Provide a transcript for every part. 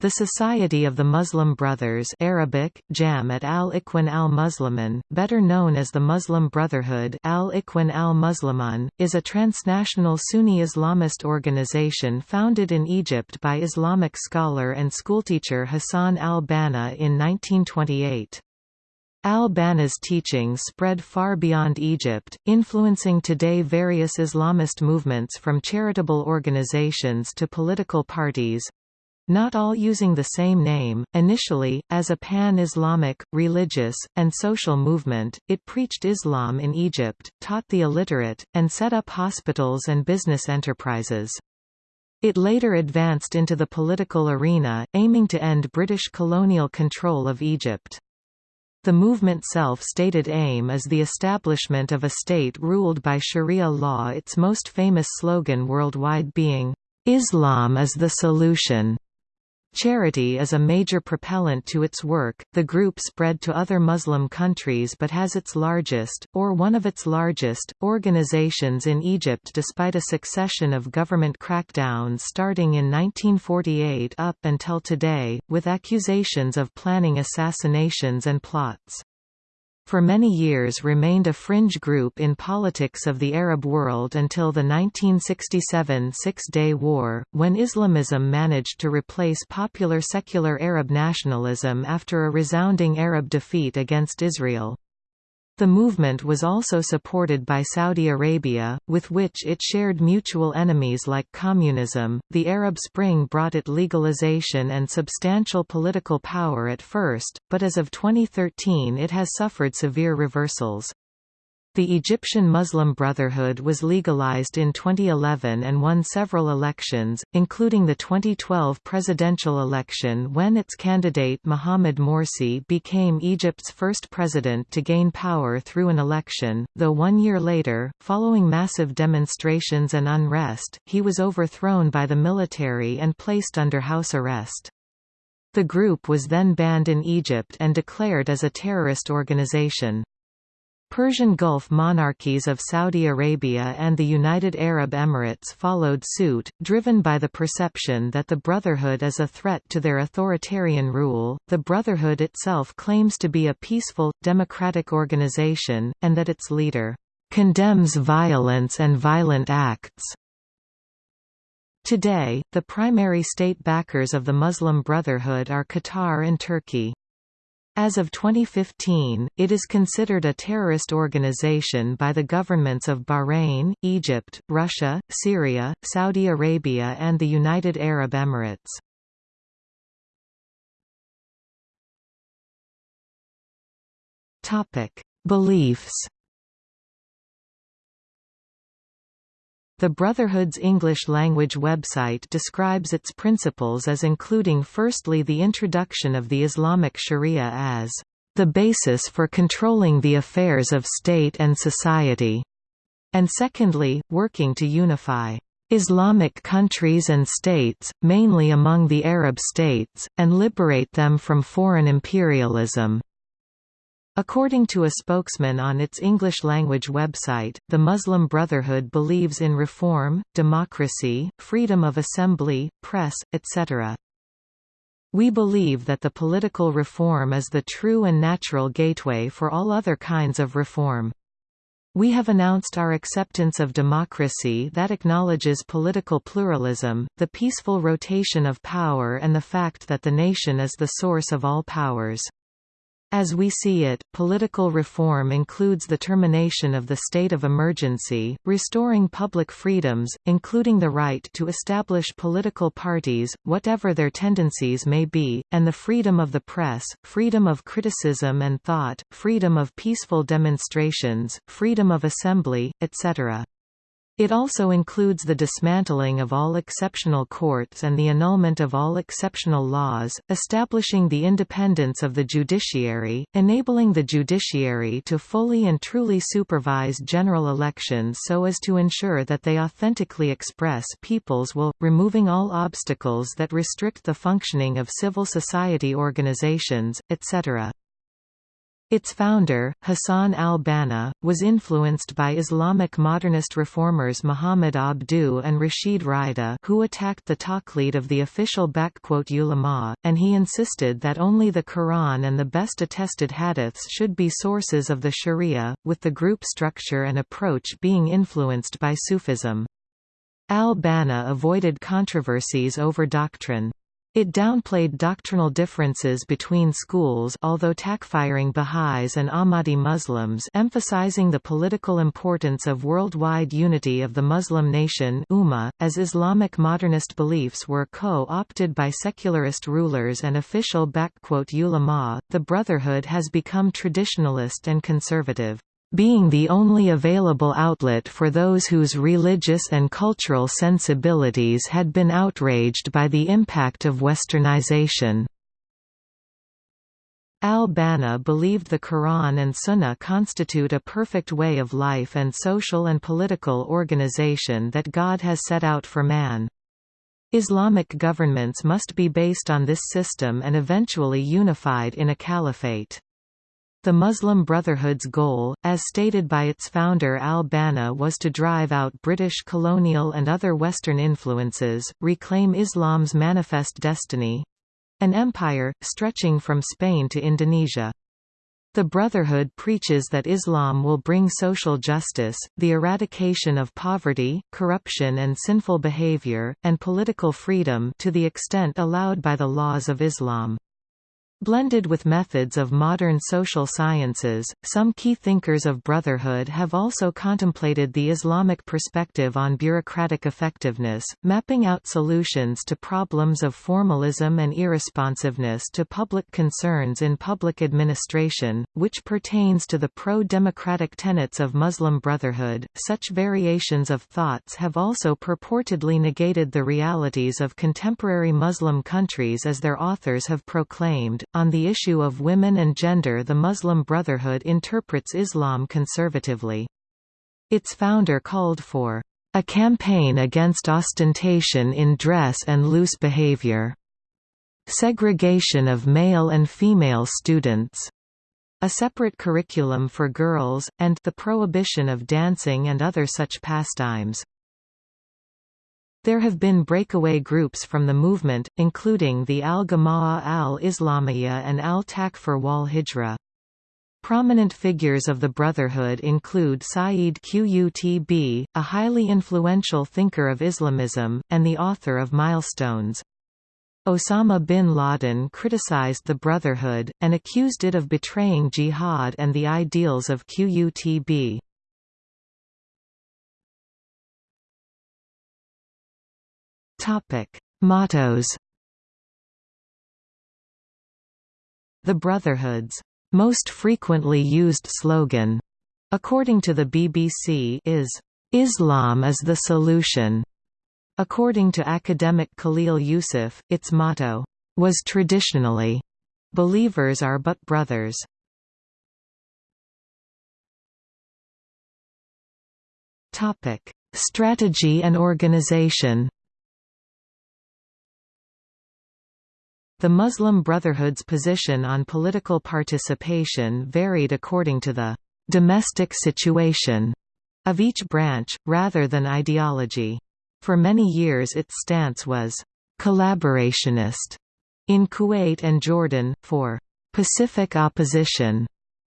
The Society of the Muslim Brothers Arabic, Jam'at al-Ikhwan al-Muslimin, better known as the Muslim Brotherhood al-Ikhwan al-Musliman, is a transnational Sunni Islamist organization founded in Egypt by Islamic scholar and schoolteacher Hassan al-Banna in 1928. Al-Banna's teachings spread far beyond Egypt, influencing today various Islamist movements from charitable organizations to political parties, not all using the same name. Initially, as a pan-Islamic, religious, and social movement, it preached Islam in Egypt, taught the illiterate, and set up hospitals and business enterprises. It later advanced into the political arena, aiming to end British colonial control of Egypt. The movement's self-stated aim is the establishment of a state ruled by Sharia law its most famous slogan worldwide being, "'Islam is the solution' Charity is a major propellant to its work. The group spread to other Muslim countries but has its largest, or one of its largest, organizations in Egypt despite a succession of government crackdowns starting in 1948 up until today, with accusations of planning assassinations and plots for many years remained a fringe group in politics of the Arab world until the 1967 Six-Day War, when Islamism managed to replace popular secular Arab nationalism after a resounding Arab defeat against Israel. The movement was also supported by Saudi Arabia, with which it shared mutual enemies like communism. The Arab Spring brought it legalization and substantial political power at first, but as of 2013 it has suffered severe reversals. The Egyptian Muslim Brotherhood was legalized in 2011 and won several elections, including the 2012 presidential election when its candidate Mohamed Morsi became Egypt's first president to gain power through an election, though one year later, following massive demonstrations and unrest, he was overthrown by the military and placed under house arrest. The group was then banned in Egypt and declared as a terrorist organization. Persian Gulf monarchies of Saudi Arabia and the United Arab Emirates followed suit, driven by the perception that the Brotherhood is a threat to their authoritarian rule. The Brotherhood itself claims to be a peaceful, democratic organization, and that its leader condemns violence and violent acts. Today, the primary state backers of the Muslim Brotherhood are Qatar and Turkey. As of 2015, it is considered a terrorist organization by the governments of Bahrain, Egypt, Russia, Syria, Saudi Arabia and the United Arab Emirates. Beliefs The Brotherhood's English-language website describes its principles as including firstly the introduction of the Islamic Sharia as the basis for controlling the affairs of state and society, and secondly, working to unify Islamic countries and states, mainly among the Arab states, and liberate them from foreign imperialism. According to a spokesman on its English-language website, the Muslim Brotherhood believes in reform, democracy, freedom of assembly, press, etc. We believe that the political reform is the true and natural gateway for all other kinds of reform. We have announced our acceptance of democracy that acknowledges political pluralism, the peaceful rotation of power and the fact that the nation is the source of all powers. As we see it, political reform includes the termination of the state of emergency, restoring public freedoms, including the right to establish political parties, whatever their tendencies may be, and the freedom of the press, freedom of criticism and thought, freedom of peaceful demonstrations, freedom of assembly, etc. It also includes the dismantling of all exceptional courts and the annulment of all exceptional laws, establishing the independence of the judiciary, enabling the judiciary to fully and truly supervise general elections so as to ensure that they authentically express people's will, removing all obstacles that restrict the functioning of civil society organizations, etc. Its founder, Hassan al-Banna, was influenced by Islamic modernist reformers Muhammad Abduh and Rashid Rida who attacked the taqlid of the official ulama, and he insisted that only the Quran and the best attested hadiths should be sources of the sharia, with the group structure and approach being influenced by Sufism. Al-Banna avoided controversies over doctrine. It downplayed doctrinal differences between schools although takfiring Baha'is and Ahmadi Muslims emphasizing the political importance of worldwide unity of the Muslim nation Ummah, as Islamic modernist beliefs were co-opted by secularist rulers and official ulama, the Brotherhood has become traditionalist and conservative being the only available outlet for those whose religious and cultural sensibilities had been outraged by the impact of westernization. Al-Banna believed the Quran and Sunnah constitute a perfect way of life and social and political organization that God has set out for man. Islamic governments must be based on this system and eventually unified in a caliphate. The Muslim Brotherhood's goal, as stated by its founder al-Banna was to drive out British colonial and other Western influences, reclaim Islam's manifest destiny—an empire, stretching from Spain to Indonesia. The Brotherhood preaches that Islam will bring social justice, the eradication of poverty, corruption and sinful behavior, and political freedom to the extent allowed by the laws of Islam. Blended with methods of modern social sciences, some key thinkers of brotherhood have also contemplated the Islamic perspective on bureaucratic effectiveness, mapping out solutions to problems of formalism and irresponsiveness to public concerns in public administration, which pertains to the pro-democratic tenets of Muslim Brotherhood. Such variations of thoughts have also purportedly negated the realities of contemporary Muslim countries as their authors have proclaimed on the issue of women and gender the Muslim Brotherhood interprets Islam conservatively. Its founder called for a campaign against ostentation in dress and loose behavior, segregation of male and female students, a separate curriculum for girls, and the prohibition of dancing and other such pastimes. There have been breakaway groups from the movement, including the Al-Jama'ah al-Islamiyya and Al-Takfir wal Hijra. Prominent figures of the Brotherhood include Sayyid Qutb, a highly influential thinker of Islamism, and the author of Milestones. Osama bin Laden criticized the Brotherhood, and accused it of betraying jihad and the ideals of Qutb. Topic: Mottos. The Brotherhood's most frequently used slogan, according to the BBC, is Islam is the solution. According to academic Khalil Yusuf, its motto was traditionally believers are but brothers. Topic: Strategy and organization. The Muslim Brotherhood's position on political participation varied according to the «domestic situation» of each branch, rather than ideology. For many years its stance was «collaborationist» in Kuwait and Jordan, for «pacific opposition»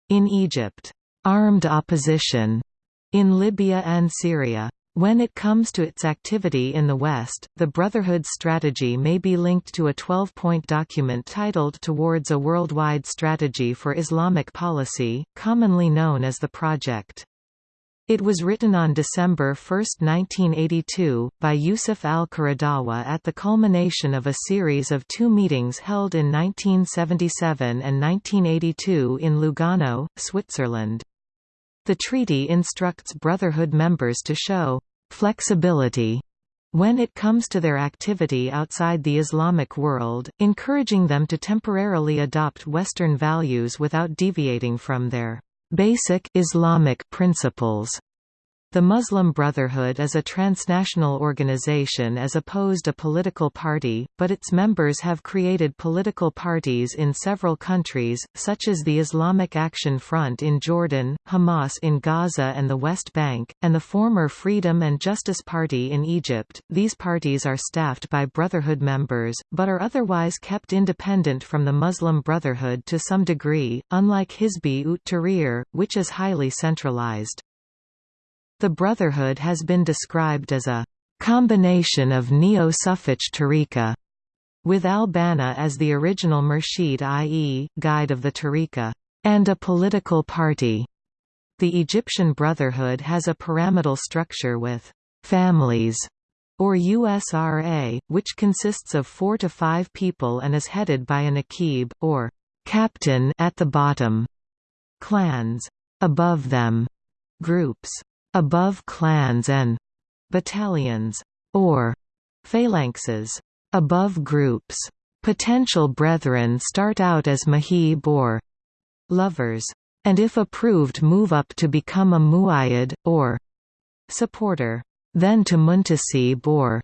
in Egypt, «armed opposition» in Libya and Syria. When it comes to its activity in the West, the Brotherhood's strategy may be linked to a 12-point document titled Towards a Worldwide Strategy for Islamic Policy, commonly known as the Project. It was written on December 1, 1982, by Yusuf al-Qaradawi at the culmination of a series of two meetings held in 1977 and 1982 in Lugano, Switzerland. The treaty instructs Brotherhood members to show flexibility when it comes to their activity outside the Islamic world, encouraging them to temporarily adopt Western values without deviating from their basic Islamic principles. The Muslim Brotherhood is a transnational organization as opposed a political party, but its members have created political parties in several countries, such as the Islamic Action Front in Jordan, Hamas in Gaza and the West Bank, and the former Freedom and Justice Party in Egypt. These parties are staffed by Brotherhood members, but are otherwise kept independent from the Muslim Brotherhood to some degree, unlike Hizb ut Tahrir, which is highly centralized. The Brotherhood has been described as a combination of Neo-Sufich tariqa, with al-Banna as the original Murshid i.e., guide of the tariqa, and a political party. The Egyptian Brotherhood has a pyramidal structure with families or USRA, which consists of four to five people and is headed by an akib, or captain at the bottom, clans above them, groups above clans and battalions, or phalanxes, above groups. Potential brethren start out as mahib or lovers, and if approved move up to become a muayyad, or supporter, then to muntasib or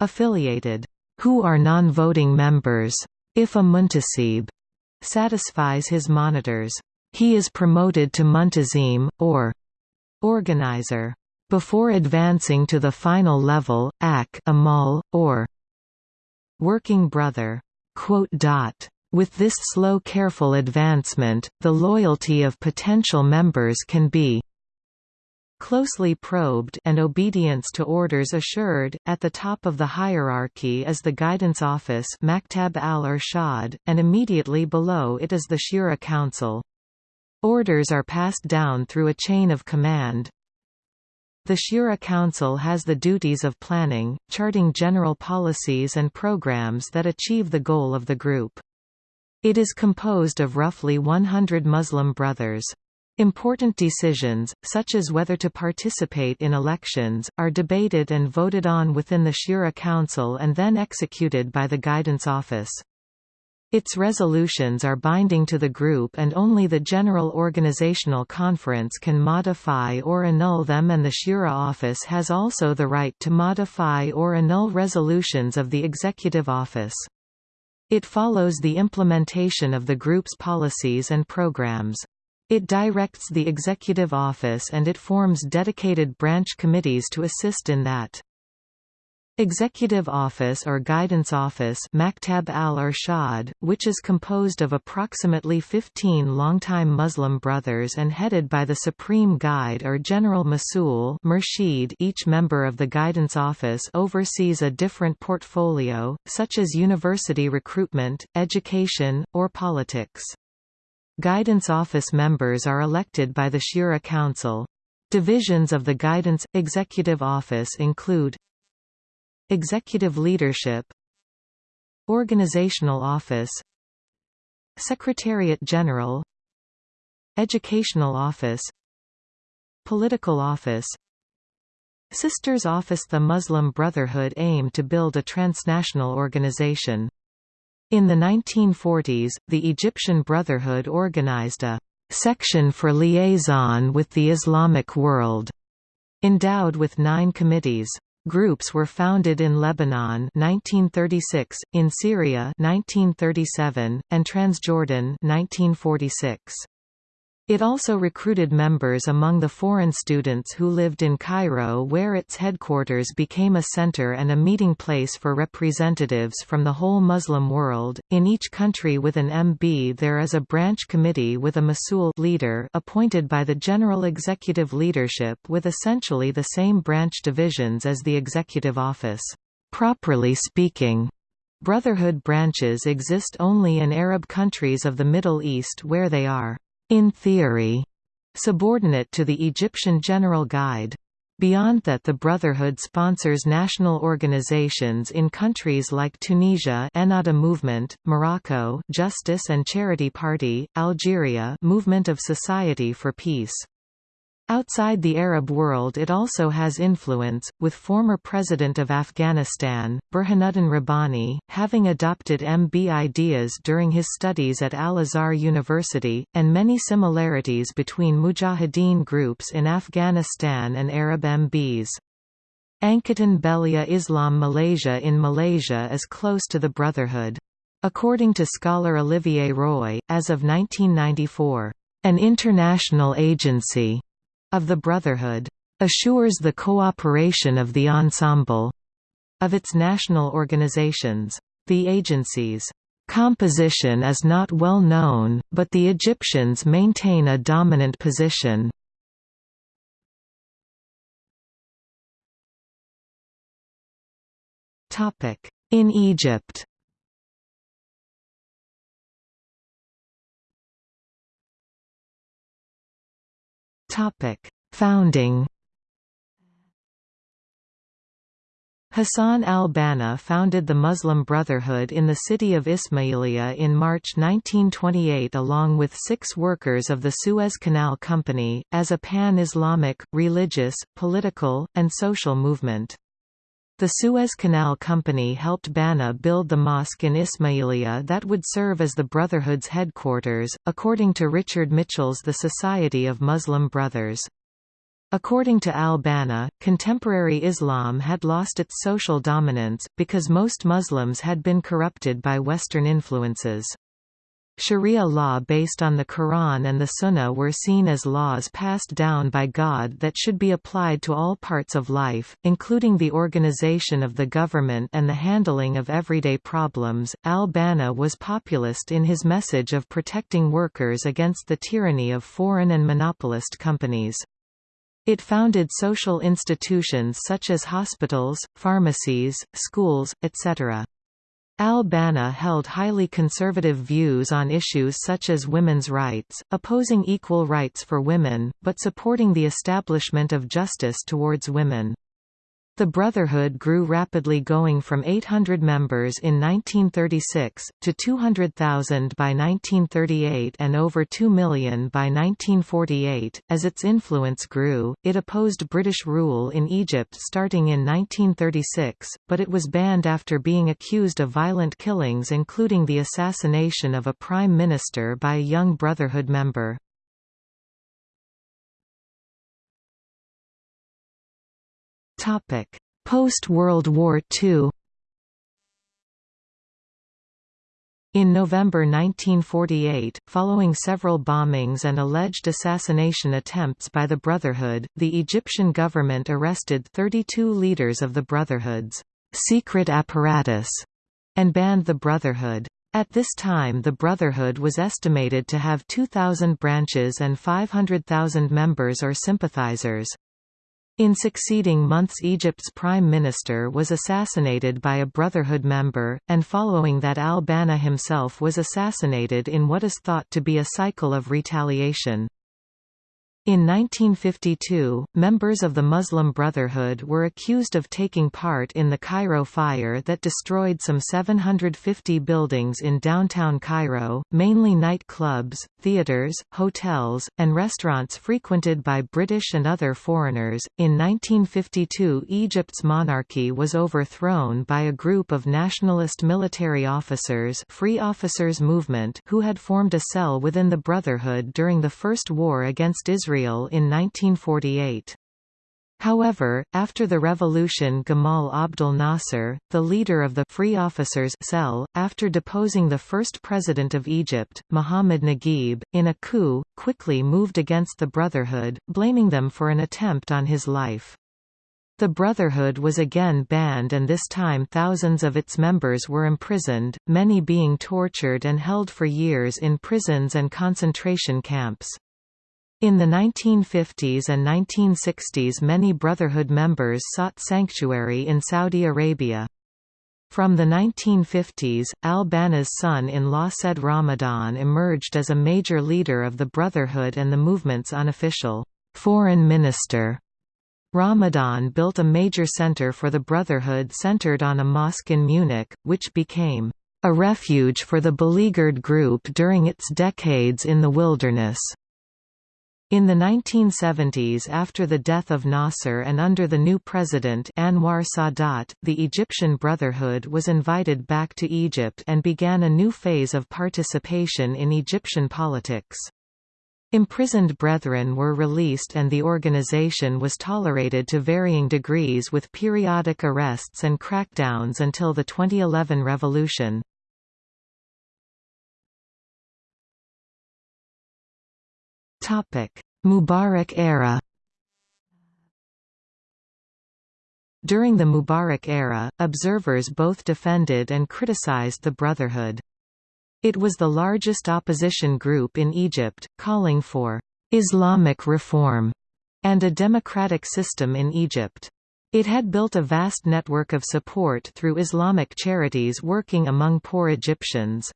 affiliated, who are non-voting members. If a muntasib satisfies his monitors, he is promoted to muntazim, or organizer, before advancing to the final level, ak amal, or working brother. With this slow careful advancement, the loyalty of potential members can be closely probed and obedience to orders assured. At the top of the hierarchy is the Guidance Office Maktab al-Irshad, and immediately below it is the Shura Council. Orders are passed down through a chain of command. The Shura Council has the duties of planning, charting general policies and programs that achieve the goal of the group. It is composed of roughly 100 Muslim brothers. Important decisions, such as whether to participate in elections, are debated and voted on within the Shura Council and then executed by the Guidance Office. Its resolutions are binding to the group and only the General Organizational Conference can modify or annul them and the Shura office has also the right to modify or annul resolutions of the Executive Office. It follows the implementation of the group's policies and programs. It directs the Executive Office and it forms dedicated branch committees to assist in that. Executive Office or Guidance Office Maktab al-Irshad, which is composed of approximately 15 longtime Muslim brothers and headed by the Supreme Guide or General Masul Murshid each member of the Guidance Office oversees a different portfolio, such as university recruitment, education, or politics. Guidance Office members are elected by the Shura Council. Divisions of the Guidance – Executive Office include Executive Leadership Organizational Office Secretariat General Educational Office Political Office Sisters Office The Muslim Brotherhood aimed to build a transnational organization. In the 1940s, the Egyptian Brotherhood organized a «section for liaison with the Islamic world», endowed with nine committees. Groups were founded in Lebanon 1936, in Syria 1937, and Transjordan 1946. It also recruited members among the foreign students who lived in Cairo where its headquarters became a center and a meeting place for representatives from the whole Muslim world. In each country with an MB there is a branch committee with a Masul leader appointed by the general executive leadership with essentially the same branch divisions as the executive office. Properly speaking, Brotherhood branches exist only in Arab countries of the Middle East where they are in theory, subordinate to the Egyptian General Guide. Beyond that the Brotherhood sponsors national organizations in countries like Tunisia Ennahda Movement, Morocco Justice and Charity Party, Algeria Movement of Society for Peace. Outside the Arab world it also has influence, with former President of Afghanistan, Burhanuddin Rabbani, having adopted MB ideas during his studies at Al-Azhar University, and many similarities between mujahideen groups in Afghanistan and Arab MBs. Angkatan Belia Islam Malaysia in Malaysia is close to the Brotherhood. According to scholar Olivier Roy, as of 1994, an international agency of the Brotherhood assures the cooperation of the ensemble of its national organizations. The agency's composition is not well known, but the Egyptians maintain a dominant position. In Egypt Topic: Founding. Hassan al-Banna founded the Muslim Brotherhood in the city of Ismailia in March 1928 along with six workers of the Suez Canal Company, as a pan-Islamic, religious, political, and social movement. The Suez Canal Company helped Banna build the mosque in Ismailia that would serve as the Brotherhood's headquarters, according to Richard Mitchell's The Society of Muslim Brothers. According to al-Banna, contemporary Islam had lost its social dominance, because most Muslims had been corrupted by Western influences. Sharia law based on the Quran and the Sunnah were seen as laws passed down by God that should be applied to all parts of life, including the organization of the government and the handling of everyday problems. Al Banna was populist in his message of protecting workers against the tyranny of foreign and monopolist companies. It founded social institutions such as hospitals, pharmacies, schools, etc. Al-Banna held highly conservative views on issues such as women's rights, opposing equal rights for women, but supporting the establishment of justice towards women. The Brotherhood grew rapidly going from 800 members in 1936, to 200,000 by 1938 and over 2 million by 1948. As its influence grew, it opposed British rule in Egypt starting in 1936, but it was banned after being accused of violent killings including the assassination of a prime minister by a young Brotherhood member. Post-World War II In November 1948, following several bombings and alleged assassination attempts by the Brotherhood, the Egyptian government arrested 32 leaders of the Brotherhood's secret apparatus and banned the Brotherhood. At this time the Brotherhood was estimated to have 2,000 branches and 500,000 members or sympathizers. In succeeding months Egypt's prime minister was assassinated by a Brotherhood member, and following that al-Banna himself was assassinated in what is thought to be a cycle of retaliation. In 1952, members of the Muslim Brotherhood were accused of taking part in the Cairo fire that destroyed some 750 buildings in downtown Cairo, mainly nightclubs, theaters, hotels, and restaurants frequented by British and other foreigners. In 1952, Egypt's monarchy was overthrown by a group of nationalist military officers, Free Officers Movement, who had formed a cell within the Brotherhood during the First War against Israel Israel in 1948. However, after the revolution Gamal Abdel Nasser, the leader of the Free Officers cell, after deposing the first president of Egypt, Muhammad Naguib, in a coup, quickly moved against the Brotherhood, blaming them for an attempt on his life. The Brotherhood was again banned and this time thousands of its members were imprisoned, many being tortured and held for years in prisons and concentration camps. In the 1950s and 1960s many Brotherhood members sought sanctuary in Saudi Arabia. From the 1950s, al-Banna's son-in-law Said Ramadan emerged as a major leader of the Brotherhood and the movement's unofficial foreign minister. Ramadan built a major center for the Brotherhood centered on a mosque in Munich, which became a refuge for the beleaguered group during its decades in the wilderness. In the 1970s after the death of Nasser and under the new president Anwar Sadat, the Egyptian Brotherhood was invited back to Egypt and began a new phase of participation in Egyptian politics. Imprisoned brethren were released and the organization was tolerated to varying degrees with periodic arrests and crackdowns until the 2011 revolution. Mubarak era During the Mubarak era, observers both defended and criticized the Brotherhood. It was the largest opposition group in Egypt, calling for «Islamic reform» and a democratic system in Egypt. It had built a vast network of support through Islamic charities working among poor Egyptians.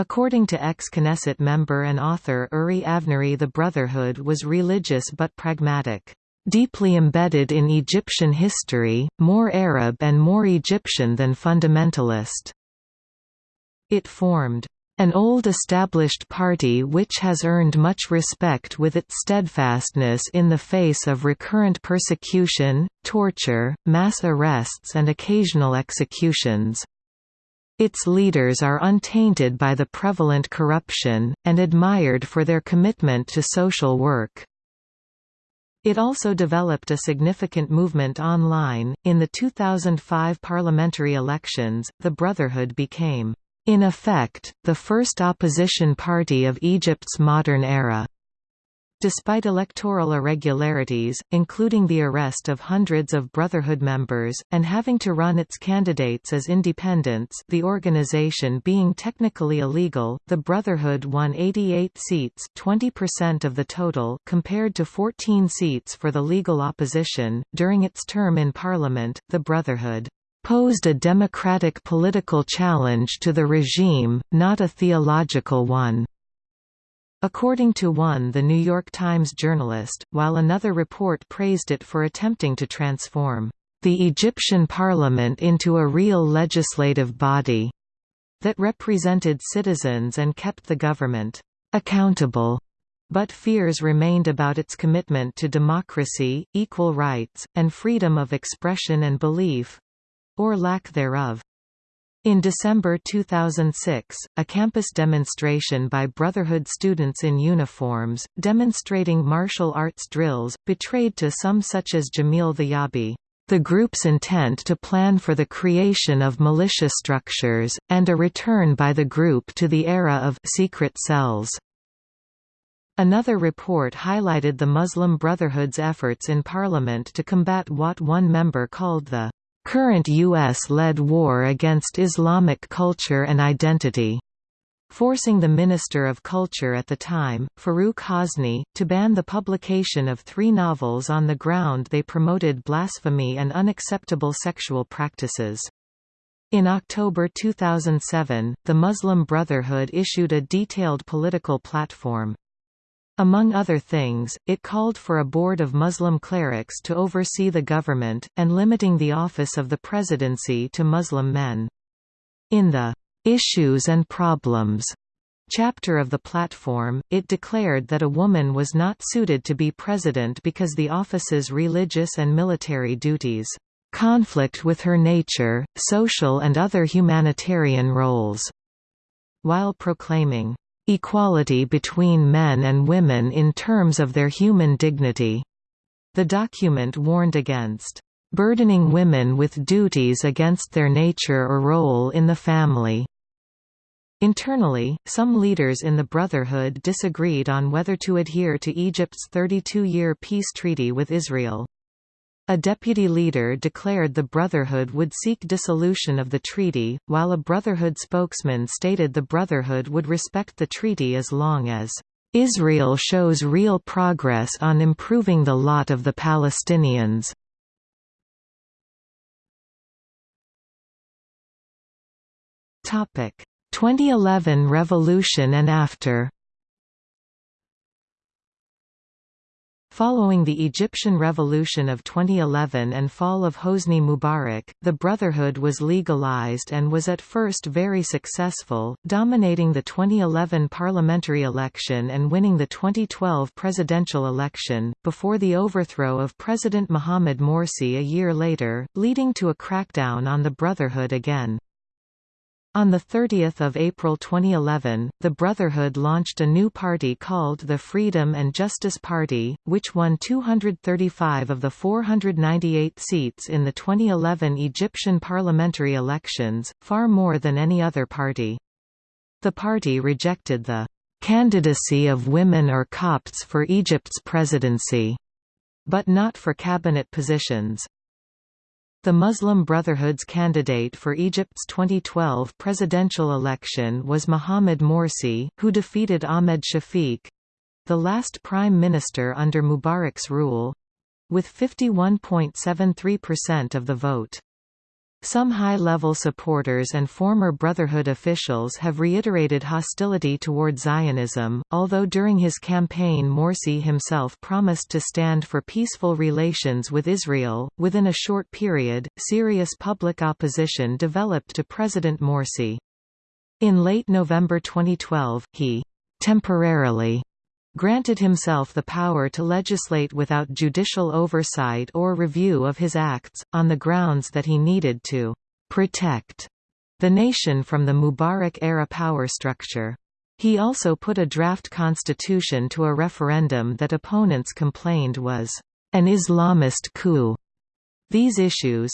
According to ex-Knesset member and author Uri Avnery the Brotherhood was religious but pragmatic, "...deeply embedded in Egyptian history, more Arab and more Egyptian than fundamentalist." It formed an old established party which has earned much respect with its steadfastness in the face of recurrent persecution, torture, mass arrests and occasional executions. Its leaders are untainted by the prevalent corruption, and admired for their commitment to social work. It also developed a significant movement online. In the 2005 parliamentary elections, the Brotherhood became, in effect, the first opposition party of Egypt's modern era. Despite electoral irregularities, including the arrest of hundreds of Brotherhood members, and having to run its candidates as independents the organization being technically illegal, the Brotherhood won 88 seats 20% of the total compared to 14 seats for the legal opposition. During its term in parliament, the Brotherhood posed a democratic political challenge to the regime, not a theological one. According to one The New York Times journalist, while another report praised it for attempting to transform the Egyptian parliament into a real legislative body that represented citizens and kept the government accountable. But fears remained about its commitment to democracy, equal rights, and freedom of expression and belief—or lack thereof. In December 2006, a campus demonstration by Brotherhood students in uniforms, demonstrating martial arts drills, betrayed to some such as Jameel Theyabi, the group's intent to plan for the creation of militia structures, and a return by the group to the era of secret cells. Another report highlighted the Muslim Brotherhood's efforts in parliament to combat what one member called the current U.S.-led war against Islamic culture and identity, forcing the Minister of Culture at the time, Farouk Hosni, to ban the publication of three novels on the ground they promoted blasphemy and unacceptable sexual practices. In October 2007, the Muslim Brotherhood issued a detailed political platform. Among other things, it called for a board of Muslim clerics to oversee the government, and limiting the office of the presidency to Muslim men. In the "'Issues and Problems' chapter of the platform, it declared that a woman was not suited to be president because the office's religious and military duties conflict with her nature, social and other humanitarian roles, while proclaiming equality between men and women in terms of their human dignity. The document warned against burdening women with duties against their nature or role in the family. Internally, some leaders in the Brotherhood disagreed on whether to adhere to Egypt's 32-year peace treaty with Israel. A deputy leader declared the Brotherhood would seek dissolution of the treaty, while a Brotherhood spokesman stated the Brotherhood would respect the treaty as long as Israel shows real progress on improving the lot of the Palestinians. Topic: 2011 revolution and after Following the Egyptian Revolution of 2011 and fall of Hosni Mubarak, the Brotherhood was legalized and was at first very successful, dominating the 2011 parliamentary election and winning the 2012 presidential election, before the overthrow of President Mohamed Morsi a year later, leading to a crackdown on the Brotherhood again. On 30 April 2011, the Brotherhood launched a new party called the Freedom and Justice Party, which won 235 of the 498 seats in the 2011 Egyptian parliamentary elections, far more than any other party. The party rejected the candidacy of women or Copts for Egypt's presidency, but not for cabinet positions. The Muslim Brotherhood's candidate for Egypt's 2012 presidential election was Mohamed Morsi, who defeated Ahmed Shafiq—the last prime minister under Mubarak's rule—with 51.73% of the vote. Some high-level supporters and former Brotherhood officials have reiterated hostility toward Zionism, although during his campaign Morsi himself promised to stand for peaceful relations with Israel. Within a short period, serious public opposition developed to President Morsi. In late November 2012, he temporarily granted himself the power to legislate without judicial oversight or review of his acts, on the grounds that he needed to «protect» the nation from the Mubarak-era power structure. He also put a draft constitution to a referendum that opponents complained was «an Islamist coup». These issues,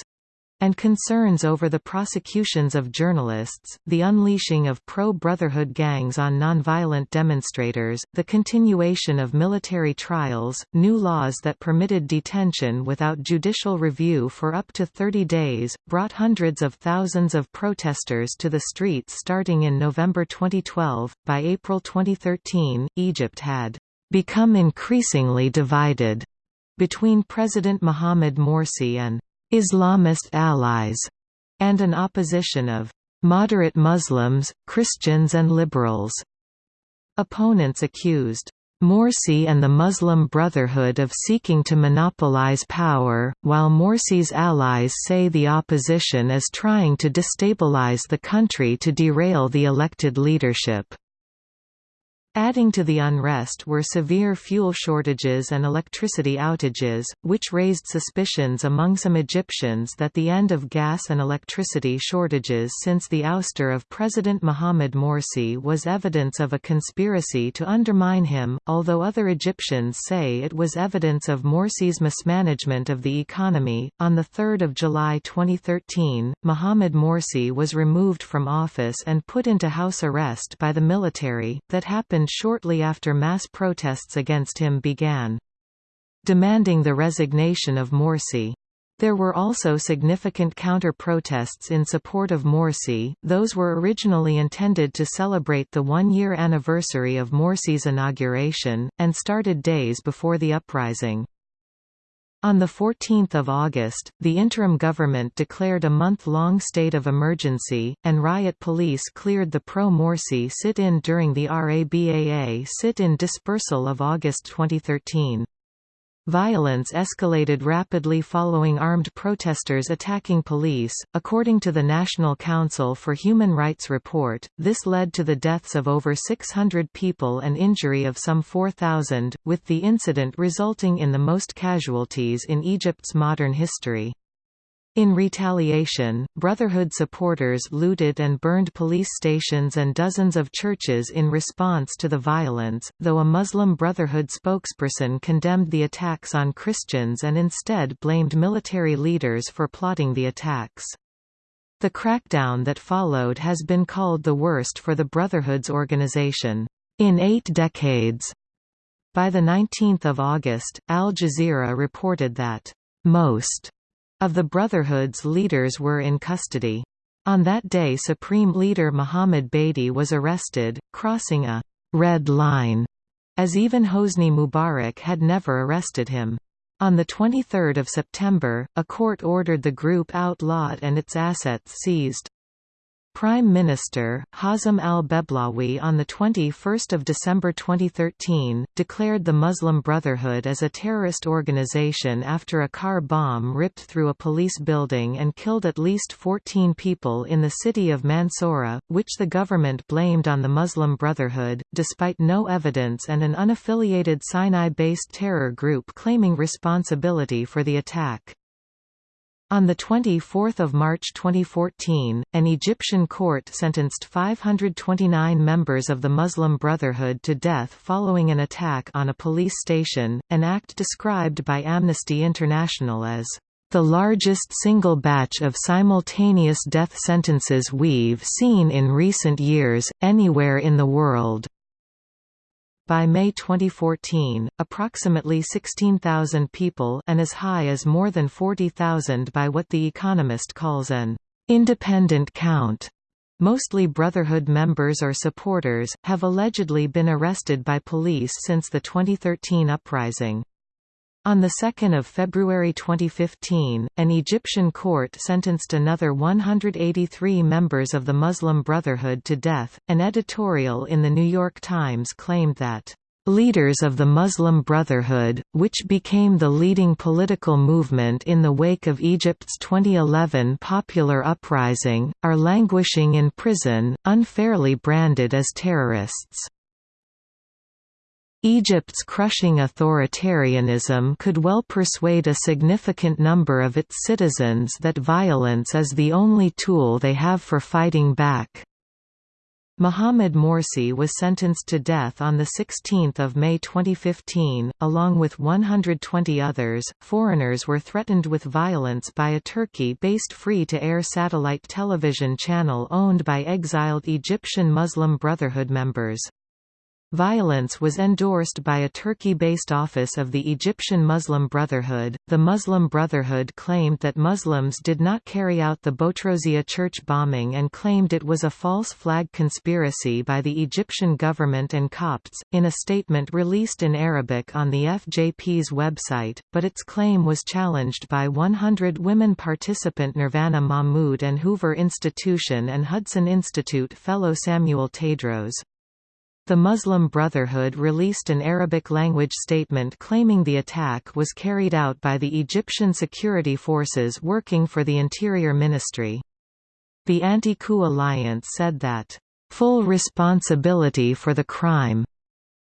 and concerns over the prosecutions of journalists, the unleashing of pro-Brotherhood gangs on nonviolent demonstrators, the continuation of military trials, new laws that permitted detention without judicial review for up to 30 days, brought hundreds of thousands of protesters to the streets starting in November 2012. By April 2013, Egypt had become increasingly divided between President Mohamed Morsi and Islamist allies, and an opposition of moderate Muslims, Christians and liberals. Opponents accused Morsi and the Muslim Brotherhood of seeking to monopolize power, while Morsi's allies say the opposition is trying to destabilize the country to derail the elected leadership. Adding to the unrest were severe fuel shortages and electricity outages, which raised suspicions among some Egyptians that the end of gas and electricity shortages since the ouster of President Mohamed Morsi was evidence of a conspiracy to undermine him, although other Egyptians say it was evidence of Morsi's mismanagement of the economy. On 3 July 2013, Mohamed Morsi was removed from office and put into house arrest by the military, that happened shortly after mass protests against him began. Demanding the resignation of Morsi. There were also significant counter-protests in support of Morsi, those were originally intended to celebrate the one-year anniversary of Morsi's inauguration, and started days before the uprising. On 14 August, the interim government declared a month-long state of emergency, and riot police cleared the pro-Morsi sit-in during the RABAA sit-in dispersal of August 2013. Violence escalated rapidly following armed protesters attacking police. According to the National Council for Human Rights report, this led to the deaths of over 600 people and injury of some 4,000, with the incident resulting in the most casualties in Egypt's modern history. In retaliation, Brotherhood supporters looted and burned police stations and dozens of churches in response to the violence, though a Muslim Brotherhood spokesperson condemned the attacks on Christians and instead blamed military leaders for plotting the attacks. The crackdown that followed has been called the worst for the Brotherhood's organization, in eight decades. By 19 August, Al Jazeera reported that, most of the Brotherhood's leaders were in custody. On that day Supreme Leader Mohammed Badie was arrested, crossing a «red line», as even Hosni Mubarak had never arrested him. On 23 September, a court ordered the group outlawed and its assets seized. Prime Minister, Hazem al-Beblawi on 21 December 2013, declared the Muslim Brotherhood as a terrorist organization after a car bomb ripped through a police building and killed at least 14 people in the city of Mansoura, which the government blamed on the Muslim Brotherhood, despite no evidence and an unaffiliated Sinai-based terror group claiming responsibility for the attack. On 24 March 2014, an Egyptian court sentenced 529 members of the Muslim Brotherhood to death following an attack on a police station, an act described by Amnesty International as the largest single batch of simultaneous death sentences we've seen in recent years, anywhere in the world. By May 2014, approximately 16,000 people and as high as more than 40,000 by what The Economist calls an independent count mostly Brotherhood members or supporters, have allegedly been arrested by police since the 2013 uprising. On 2 February 2015, an Egyptian court sentenced another 183 members of the Muslim Brotherhood to death. An editorial in The New York Times claimed that Leaders of the Muslim Brotherhood, which became the leading political movement in the wake of Egypt's 2011 popular uprising, are languishing in prison, unfairly branded as terrorists. Egypt's crushing authoritarianism could well persuade a significant number of its citizens that violence is the only tool they have for fighting back. Mohamed Morsi was sentenced to death on 16 May 2015, along with 120 others. Foreigners were threatened with violence by a Turkey-based free-to-air satellite television channel owned by exiled Egyptian Muslim Brotherhood members. Violence was endorsed by a Turkey-based office of the Egyptian Muslim Brotherhood. The Muslim Brotherhood claimed that Muslims did not carry out the Botroseya church bombing and claimed it was a false flag conspiracy by the Egyptian government and Copts, in a statement released in Arabic on the FJP's website, but its claim was challenged by 100 women participant Nervana Mahmoud and Hoover Institution and Hudson Institute fellow Samuel Tadros. The Muslim Brotherhood released an Arabic-language statement claiming the attack was carried out by the Egyptian security forces working for the Interior Ministry. The Anti-Coup Alliance said that, "...full responsibility for the crime,"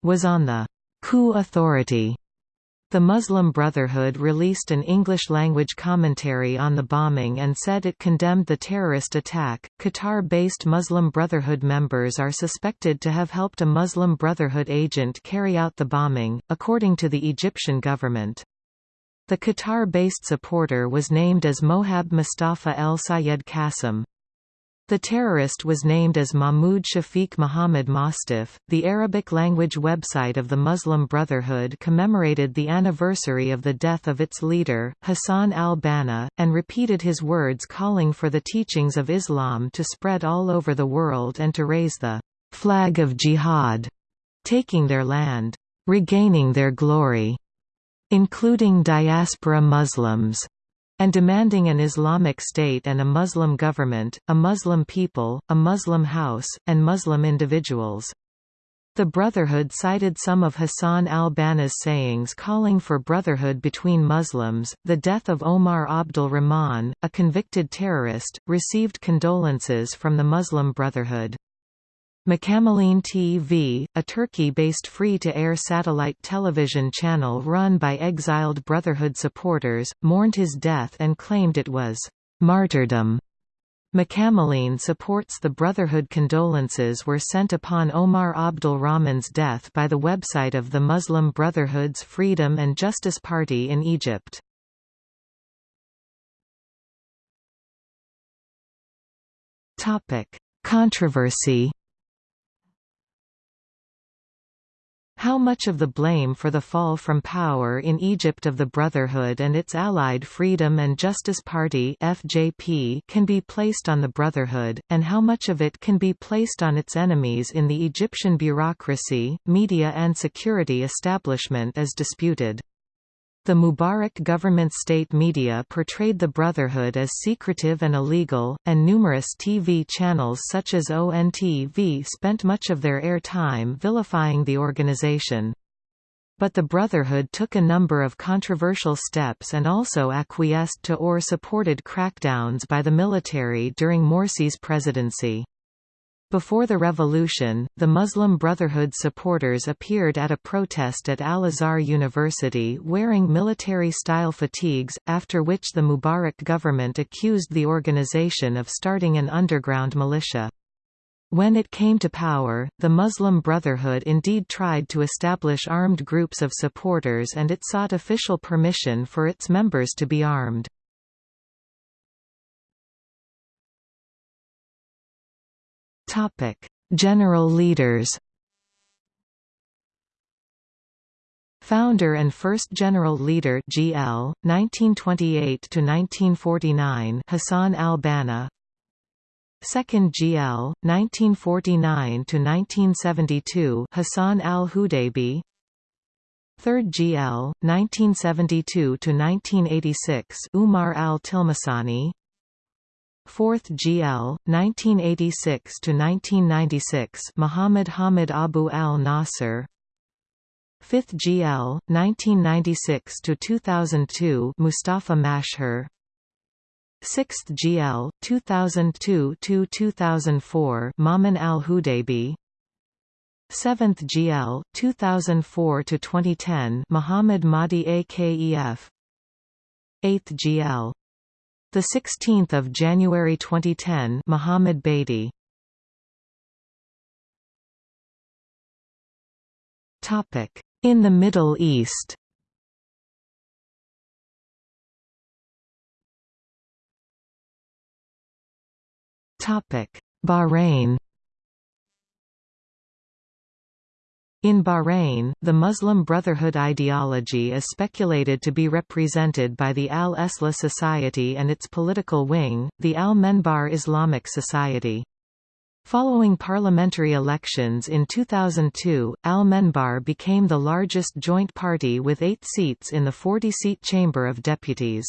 was on the coup authority the Muslim Brotherhood released an English-language commentary on the bombing and said it condemned the terrorist attack. Qatar-based Muslim Brotherhood members are suspected to have helped a Muslim Brotherhood agent carry out the bombing, according to the Egyptian government. The Qatar-based supporter was named as Mohab Mustafa El Sayed Qasim. The terrorist was named as Mahmoud Shafiq Muhammad Mostaf. The Arabic language website of the Muslim Brotherhood commemorated the anniversary of the death of its leader, Hassan al-Banna, and repeated his words calling for the teachings of Islam to spread all over the world and to raise the flag of jihad, taking their land, regaining their glory, including diaspora Muslims and demanding an Islamic state and a Muslim government, a Muslim people, a Muslim house, and Muslim individuals. The Brotherhood cited some of Hassan al-Banna's sayings calling for brotherhood between Muslims. The death of Omar Abdul Rahman, a convicted terrorist, received condolences from the Muslim Brotherhood. Mekameleen TV, a Turkey-based free-to-air satellite television channel run by exiled Brotherhood supporters, mourned his death and claimed it was martyrdom. Mekameleen supports the Brotherhood condolences were sent upon Omar Abdul Rahman's death by the website of the Muslim Brotherhood's Freedom and Justice Party in Egypt. Controversy How much of the blame for the fall from power in Egypt of the Brotherhood and its allied Freedom and Justice Party (FJP) can be placed on the Brotherhood, and how much of it can be placed on its enemies in the Egyptian bureaucracy, media and security establishment is disputed. The Mubarak government state media portrayed the Brotherhood as secretive and illegal, and numerous TV channels such as ONTV spent much of their air time vilifying the organization. But the Brotherhood took a number of controversial steps and also acquiesced to or supported crackdowns by the military during Morsi's presidency. Before the revolution, the Muslim Brotherhood supporters appeared at a protest at Al-Azhar University wearing military-style fatigues, after which the Mubarak government accused the organization of starting an underground militia. When it came to power, the Muslim Brotherhood indeed tried to establish armed groups of supporters and it sought official permission for its members to be armed. Topic: General leaders. Founder and first general leader GL 1928 to 1949 Hassan al-Banna. Second GL 1949 to 1972 Hassan al-Hudaybi. Third GL 1972 to 1986 Umar al-Tilmisani 4th GL 1986 to 1996 Muhammad Hamid Abu Al Nasser 5th GL 1996 to 2002 Mustafa Mashhur. 6th GL 2002 to 2004 Maman Al Hudaybi 7th GL 2004 to 2010 Muhammad Mahdi Akef 8th GL the 16th of January 2010, Mohammed Badie. Topic: In the Middle East. Topic: Bahrain. In Bahrain, the Muslim Brotherhood ideology is speculated to be represented by the Al-Islah Society and its political wing, the Al-Menbar Islamic Society. Following parliamentary elections in 2002, Al-Menbar became the largest joint party with eight seats in the 40-seat Chamber of Deputies.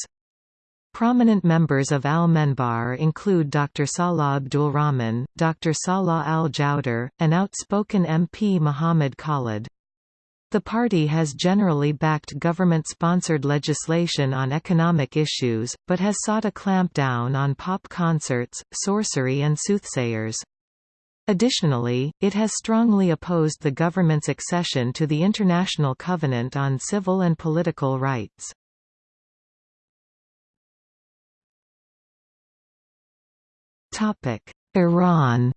Prominent members of Al-Menbar include Dr. Salah Abdulrahman, Dr. Salah al-Jawder, and outspoken MP Muhammad Khalid. The party has generally backed government-sponsored legislation on economic issues, but has sought a clampdown on pop concerts, sorcery and soothsayers. Additionally, it has strongly opposed the government's accession to the International Covenant on Civil and Political Rights. Iran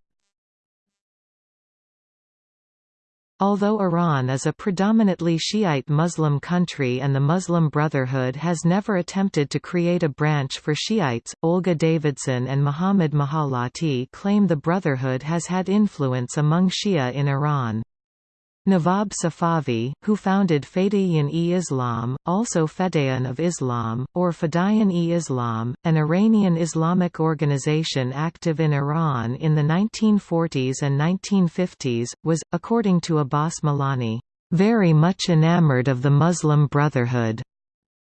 Although Iran is a predominantly Shiite Muslim country and the Muslim Brotherhood has never attempted to create a branch for Shiites, Olga Davidson and Muhammad Mahalati claim the Brotherhood has had influence among Shia in Iran. Nawab Safavi, who founded Fedayeen-e-Islam, also Fedayeen of Islam, or Fedayeen-e-Islam, an Iranian Islamic organization active in Iran in the 1940s and 1950s, was, according to Abbas Milani, "...very much enamored of the Muslim Brotherhood."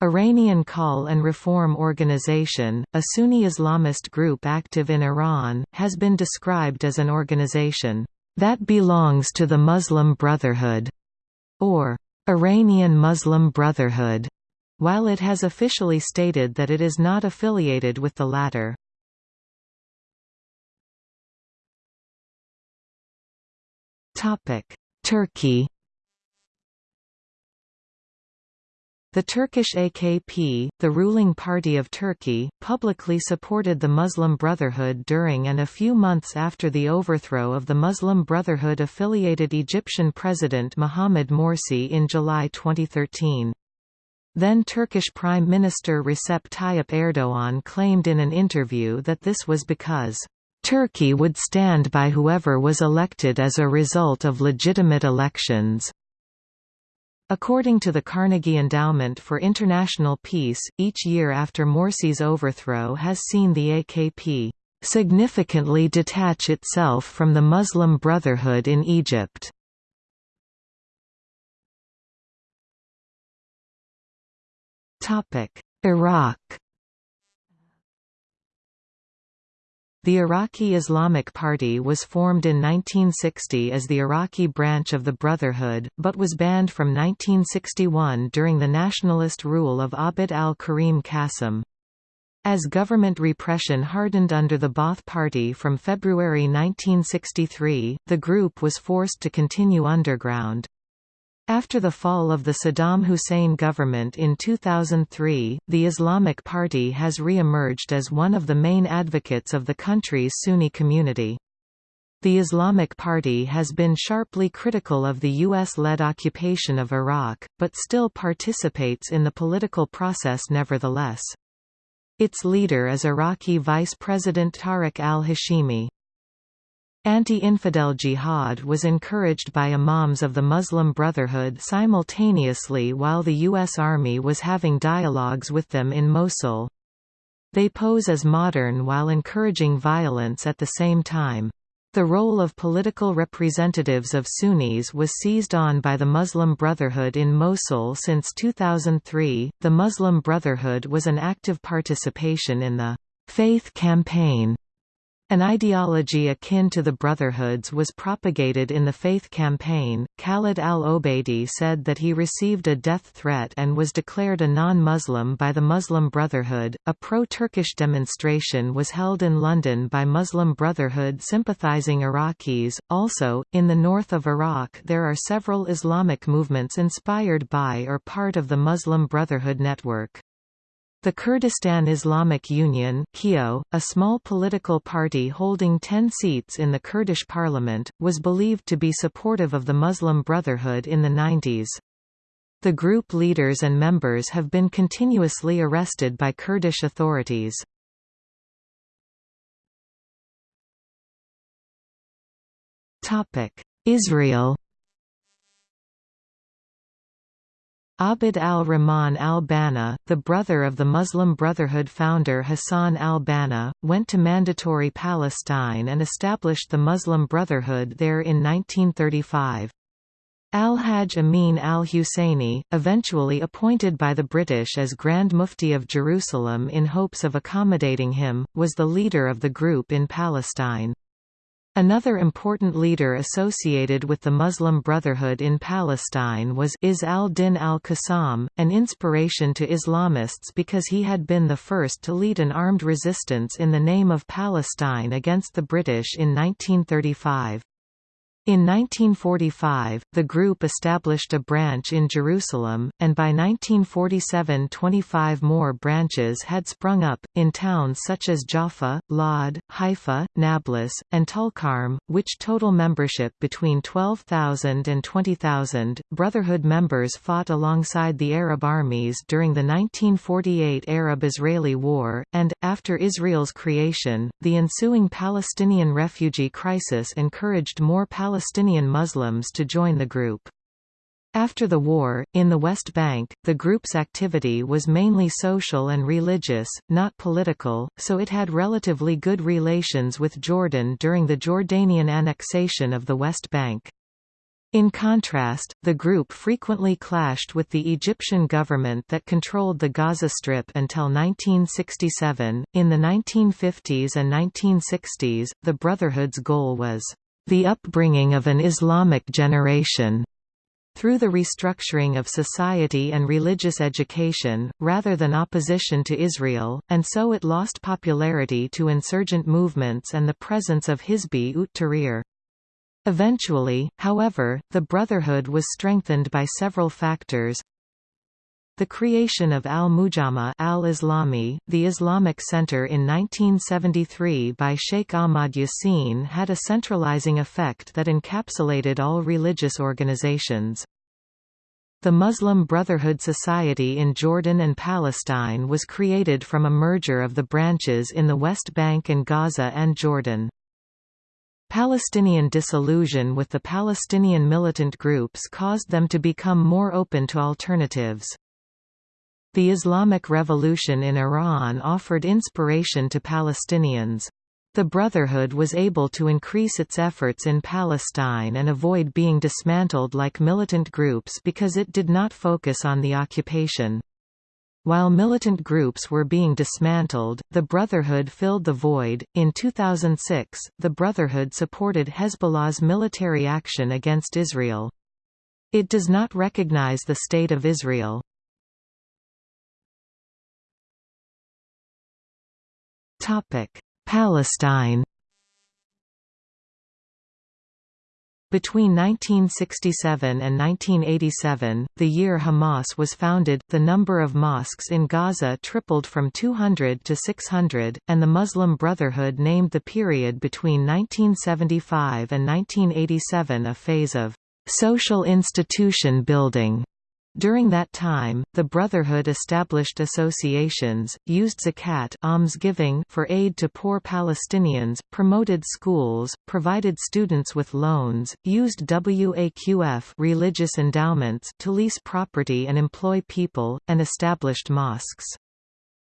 Iranian Call and Reform Organization, a Sunni Islamist group active in Iran, has been described as an organization that belongs to the Muslim Brotherhood, or Iranian Muslim Brotherhood, while it has officially stated that it is not affiliated with the latter. Turkey The Turkish AKP, the ruling party of Turkey, publicly supported the Muslim Brotherhood during and a few months after the overthrow of the Muslim Brotherhood-affiliated Egyptian President Mohamed Morsi in July 2013. Then Turkish Prime Minister Recep Tayyip Erdogan claimed in an interview that this was because Turkey would stand by whoever was elected as a result of legitimate elections. According to the Carnegie Endowment for International Peace, each year after Morsi's overthrow has seen the AKP significantly detach itself from the Muslim Brotherhood in Egypt. Iraq The Iraqi Islamic Party was formed in 1960 as the Iraqi branch of the Brotherhood, but was banned from 1961 during the nationalist rule of Abd al-Karim Qasim. As government repression hardened under the Ba'ath Party from February 1963, the group was forced to continue underground. After the fall of the Saddam Hussein government in 2003, the Islamic Party has re-emerged as one of the main advocates of the country's Sunni community. The Islamic Party has been sharply critical of the U.S.-led occupation of Iraq, but still participates in the political process nevertheless. Its leader is Iraqi Vice President Tariq al-Hashimi. Anti-infidel jihad was encouraged by imams of the Muslim Brotherhood simultaneously while the U.S. Army was having dialogues with them in Mosul. They pose as modern while encouraging violence at the same time. The role of political representatives of Sunnis was seized on by the Muslim Brotherhood in Mosul since 2003. The Muslim Brotherhood was an active participation in the Faith Campaign an ideology akin to the Brotherhoods was propagated in the Faith campaign. Khalid al Obeidi said that he received a death threat and was declared a non Muslim by the Muslim Brotherhood. A pro Turkish demonstration was held in London by Muslim Brotherhood sympathizing Iraqis. Also, in the north of Iraq, there are several Islamic movements inspired by or part of the Muslim Brotherhood network. The Kurdistan Islamic Union a small political party holding 10 seats in the Kurdish parliament, was believed to be supportive of the Muslim Brotherhood in the 90s. The group leaders and members have been continuously arrested by Kurdish authorities. Israel Abd al-Rahman al-Banna, the brother of the Muslim Brotherhood founder Hassan al-Banna, went to Mandatory Palestine and established the Muslim Brotherhood there in 1935. Al-Hajj Amin al-Husseini, eventually appointed by the British as Grand Mufti of Jerusalem in hopes of accommodating him, was the leader of the group in Palestine. Another important leader associated with the Muslim Brotherhood in Palestine was Izz al-Din al-Qassam, an inspiration to Islamists because he had been the first to lead an armed resistance in the name of Palestine against the British in 1935. In 1945, the group established a branch in Jerusalem, and by 1947 25 more branches had sprung up, in towns such as Jaffa, Lod, Haifa, Nablus, and Tulkarm, which total membership between 12,000 and 20,000. Brotherhood members fought alongside the Arab armies during the 1948 Arab-Israeli War, and, after Israel's creation, the ensuing Palestinian refugee crisis encouraged more Palestinians Palestinian Muslims to join the group. After the war, in the West Bank, the group's activity was mainly social and religious, not political, so it had relatively good relations with Jordan during the Jordanian annexation of the West Bank. In contrast, the group frequently clashed with the Egyptian government that controlled the Gaza Strip until 1967. In the 1950s and 1960s, the Brotherhood's goal was the upbringing of an Islamic generation through the restructuring of society and religious education, rather than opposition to Israel, and so it lost popularity to insurgent movements and the presence of Hizbi ut Tahrir. Eventually, however, the Brotherhood was strengthened by several factors the creation of Al-Mujama al-Islami, the Islamic Center in 1973 by Sheikh Ahmad Yassin had a centralizing effect that encapsulated all religious organizations. The Muslim Brotherhood Society in Jordan and Palestine was created from a merger of the branches in the West Bank and Gaza and Jordan. Palestinian disillusion with the Palestinian militant groups caused them to become more open to alternatives. The Islamic Revolution in Iran offered inspiration to Palestinians. The Brotherhood was able to increase its efforts in Palestine and avoid being dismantled like militant groups because it did not focus on the occupation. While militant groups were being dismantled, the Brotherhood filled the void. In 2006, the Brotherhood supported Hezbollah's military action against Israel. It does not recognize the State of Israel. Palestine Between 1967 and 1987, the year Hamas was founded, the number of mosques in Gaza tripled from 200 to 600, and the Muslim Brotherhood named the period between 1975 and 1987 a phase of social institution building. During that time, the Brotherhood established associations, used zakat almsgiving for aid to poor Palestinians, promoted schools, provided students with loans, used waqf religious endowments to lease property and employ people, and established mosques.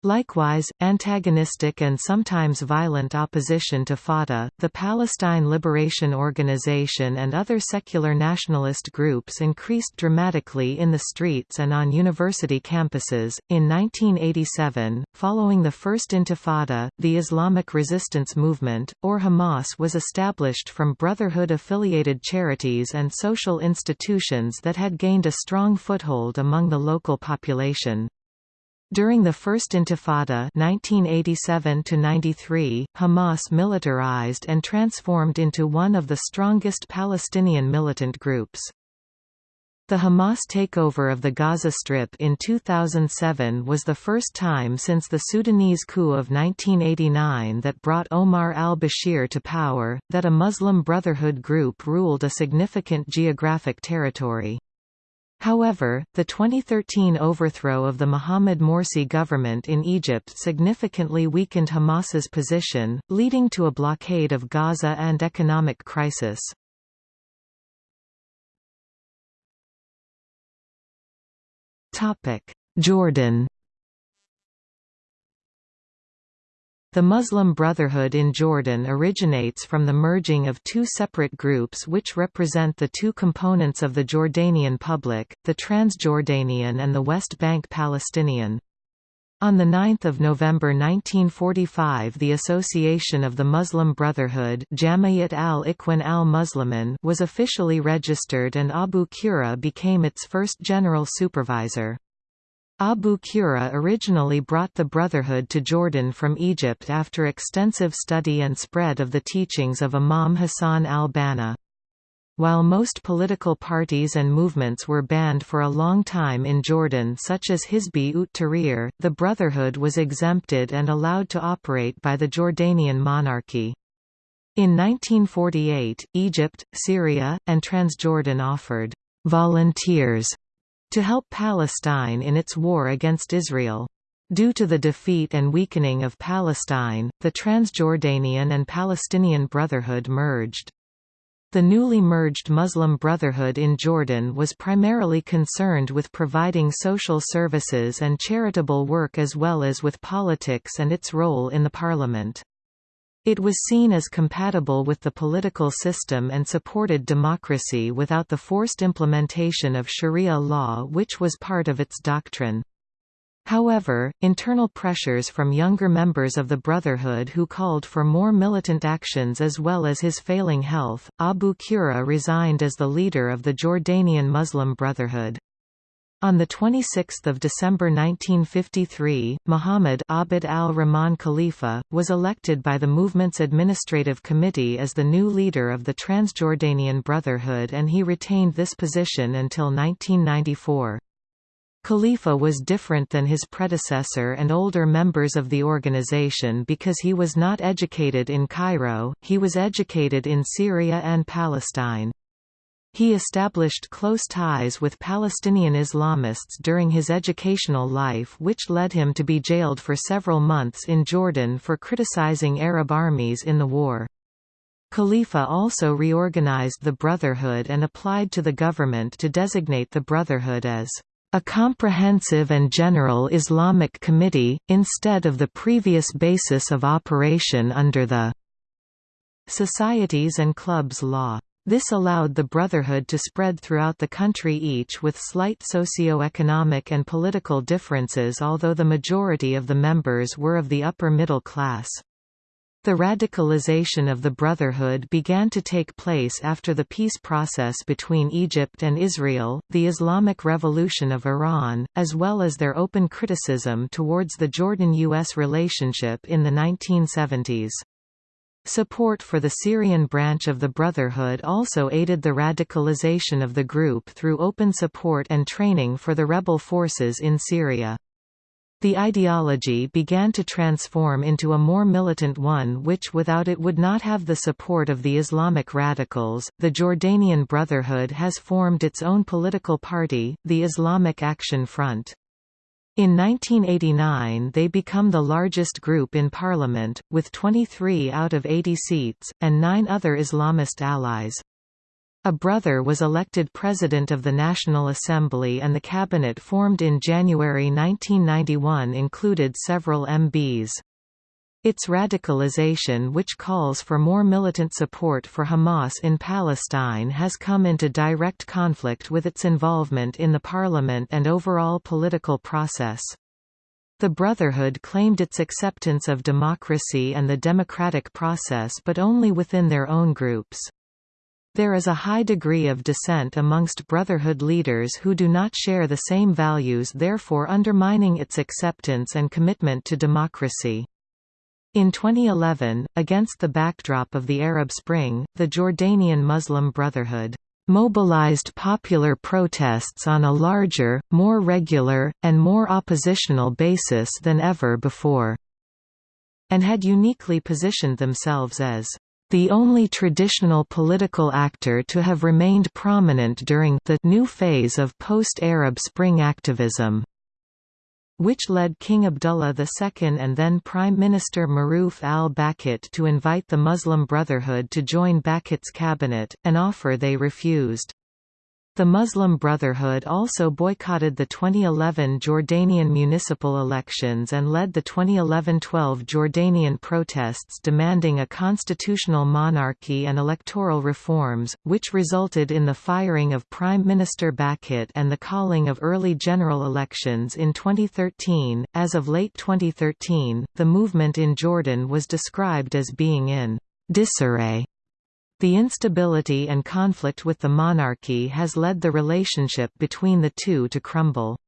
Likewise, antagonistic and sometimes violent opposition to Fatah, the Palestine Liberation Organization and other secular nationalist groups increased dramatically in the streets and on university campuses. In 1987, following the First Intifada, the Islamic Resistance Movement, or Hamas was established from Brotherhood-affiliated charities and social institutions that had gained a strong foothold among the local population. During the First Intifada 1987 Hamas militarized and transformed into one of the strongest Palestinian militant groups. The Hamas takeover of the Gaza Strip in 2007 was the first time since the Sudanese coup of 1989 that brought Omar al-Bashir to power, that a Muslim Brotherhood group ruled a significant geographic territory. However, the 2013 overthrow of the Mohamed Morsi government in Egypt significantly weakened Hamas's position, leading to a blockade of Gaza and economic crisis. Jordan The Muslim Brotherhood in Jordan originates from the merging of two separate groups which represent the two components of the Jordanian public, the Transjordanian and the West Bank Palestinian. On 9 November 1945 the Association of the Muslim Brotherhood Jamiyat al-Ikhwan al-Muslimin was officially registered and Abu Qura became its first general supervisor. Abu Qura originally brought the Brotherhood to Jordan from Egypt after extensive study and spread of the teachings of Imam Hassan al-Banna. While most political parties and movements were banned for a long time in Jordan such as Hizbi ut Tahrir, the Brotherhood was exempted and allowed to operate by the Jordanian monarchy. In 1948, Egypt, Syria, and Transjordan offered «volunteers» to help Palestine in its war against Israel. Due to the defeat and weakening of Palestine, the Transjordanian and Palestinian Brotherhood merged. The newly merged Muslim Brotherhood in Jordan was primarily concerned with providing social services and charitable work as well as with politics and its role in the parliament. It was seen as compatible with the political system and supported democracy without the forced implementation of sharia law which was part of its doctrine. However, internal pressures from younger members of the Brotherhood who called for more militant actions as well as his failing health, Abu Qura resigned as the leader of the Jordanian Muslim Brotherhood. On 26 December 1953, Muhammad Abd al-Rahman Khalifa, was elected by the movement's administrative committee as the new leader of the Transjordanian Brotherhood and he retained this position until 1994. Khalifa was different than his predecessor and older members of the organization because he was not educated in Cairo, he was educated in Syria and Palestine. He established close ties with Palestinian Islamists during his educational life which led him to be jailed for several months in Jordan for criticizing Arab armies in the war. Khalifa also reorganized the Brotherhood and applied to the government to designate the Brotherhood as a comprehensive and general Islamic committee, instead of the previous basis of operation under the Societies and Clubs Law. This allowed the Brotherhood to spread throughout the country each with slight socio-economic and political differences although the majority of the members were of the upper middle class. The radicalization of the Brotherhood began to take place after the peace process between Egypt and Israel, the Islamic Revolution of Iran, as well as their open criticism towards the Jordan-U.S. relationship in the 1970s. Support for the Syrian branch of the Brotherhood also aided the radicalization of the group through open support and training for the rebel forces in Syria. The ideology began to transform into a more militant one which without it would not have the support of the Islamic radicals. The Jordanian Brotherhood has formed its own political party, the Islamic Action Front. In 1989 they become the largest group in parliament, with 23 out of 80 seats, and nine other Islamist allies. A brother was elected President of the National Assembly and the cabinet formed in January 1991 included several MBs. Its radicalization which calls for more militant support for Hamas in Palestine has come into direct conflict with its involvement in the parliament and overall political process. The Brotherhood claimed its acceptance of democracy and the democratic process but only within their own groups. There is a high degree of dissent amongst Brotherhood leaders who do not share the same values therefore undermining its acceptance and commitment to democracy. In 2011, against the backdrop of the Arab Spring, the Jordanian Muslim Brotherhood mobilized popular protests on a larger, more regular, and more oppositional basis than ever before, and had uniquely positioned themselves as the only traditional political actor to have remained prominent during the new phase of post-Arab Spring activism which led King Abdullah II and then Prime Minister Maruf al-Bakhit to invite the Muslim Brotherhood to join Bakhit's cabinet, an offer they refused. The Muslim Brotherhood also boycotted the 2011 Jordanian municipal elections and led the 2011–12 Jordanian protests demanding a constitutional monarchy and electoral reforms, which resulted in the firing of Prime Minister Bakhit and the calling of early general elections in 2013. As of late 2013, the movement in Jordan was described as being in disarray the instability and conflict with the monarchy has led the relationship between the two to crumble.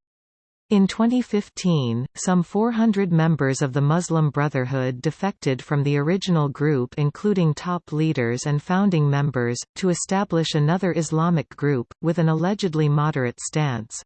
In 2015, some 400 members of the Muslim Brotherhood defected from the original group including top leaders and founding members, to establish another Islamic group, with an allegedly moderate stance.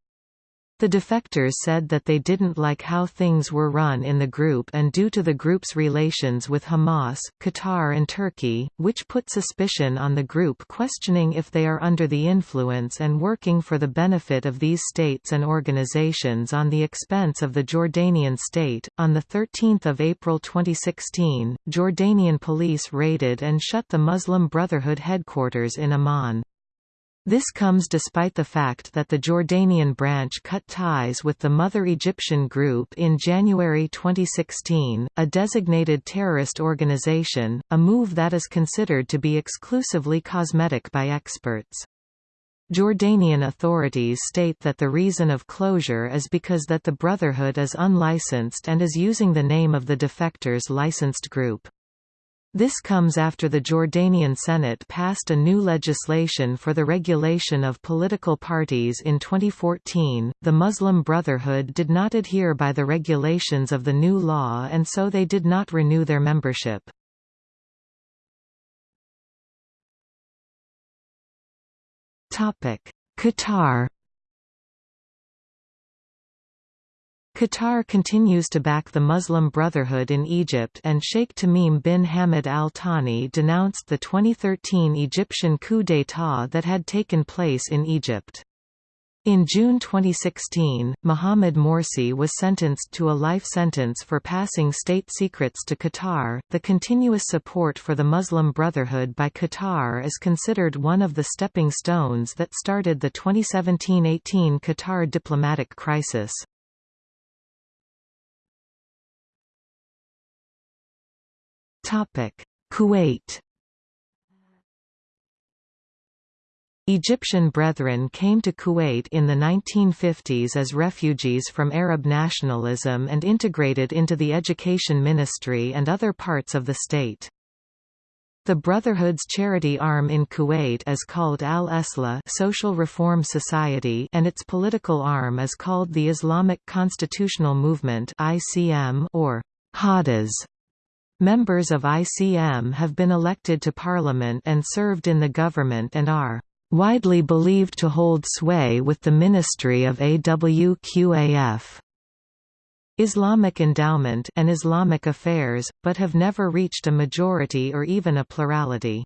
The defectors said that they didn't like how things were run in the group and due to the group's relations with Hamas, Qatar and Turkey, which put suspicion on the group questioning if they are under the influence and working for the benefit of these states and organizations on the expense of the Jordanian state. On the 13th of April 2016, Jordanian police raided and shut the Muslim Brotherhood headquarters in Amman. This comes despite the fact that the Jordanian branch cut ties with the mother Egyptian group in January 2016, a designated terrorist organization, a move that is considered to be exclusively cosmetic by experts. Jordanian authorities state that the reason of closure is because that the Brotherhood is unlicensed and is using the name of the defectors' licensed group. This comes after the Jordanian Senate passed a new legislation for the regulation of political parties in 2014. The Muslim Brotherhood did not adhere by the regulations of the new law and so they did not renew their membership. Topic: Qatar Qatar continues to back the Muslim Brotherhood in Egypt and Sheikh Tamim bin Hamad Al Thani denounced the 2013 Egyptian coup d'état that had taken place in Egypt. In June 2016, Mohamed Morsi was sentenced to a life sentence for passing state secrets to Qatar. The continuous support for the Muslim Brotherhood by Qatar is considered one of the stepping stones that started the 2017-18 Qatar diplomatic crisis. Kuwait Egyptian Brethren came to Kuwait in the 1950s as refugees from Arab nationalism and integrated into the Education Ministry and other parts of the state. The Brotherhood's charity arm in Kuwait is called Al-Eslah Social Reform Society and its political arm is called the Islamic Constitutional Movement (ICM) or Hadas. Members of ICM have been elected to parliament and served in the government and are widely believed to hold sway with the Ministry of AWQAF. Islamic Endowment and Islamic Affairs, but have never reached a majority or even a plurality.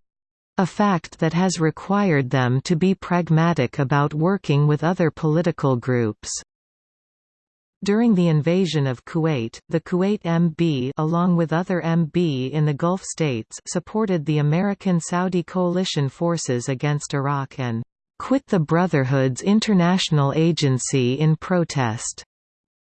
A fact that has required them to be pragmatic about working with other political groups. During the invasion of Kuwait, the Kuwait MB along with other MB in the Gulf states supported the American-Saudi coalition forces against Iraq and quit the Brotherhood's international agency in protest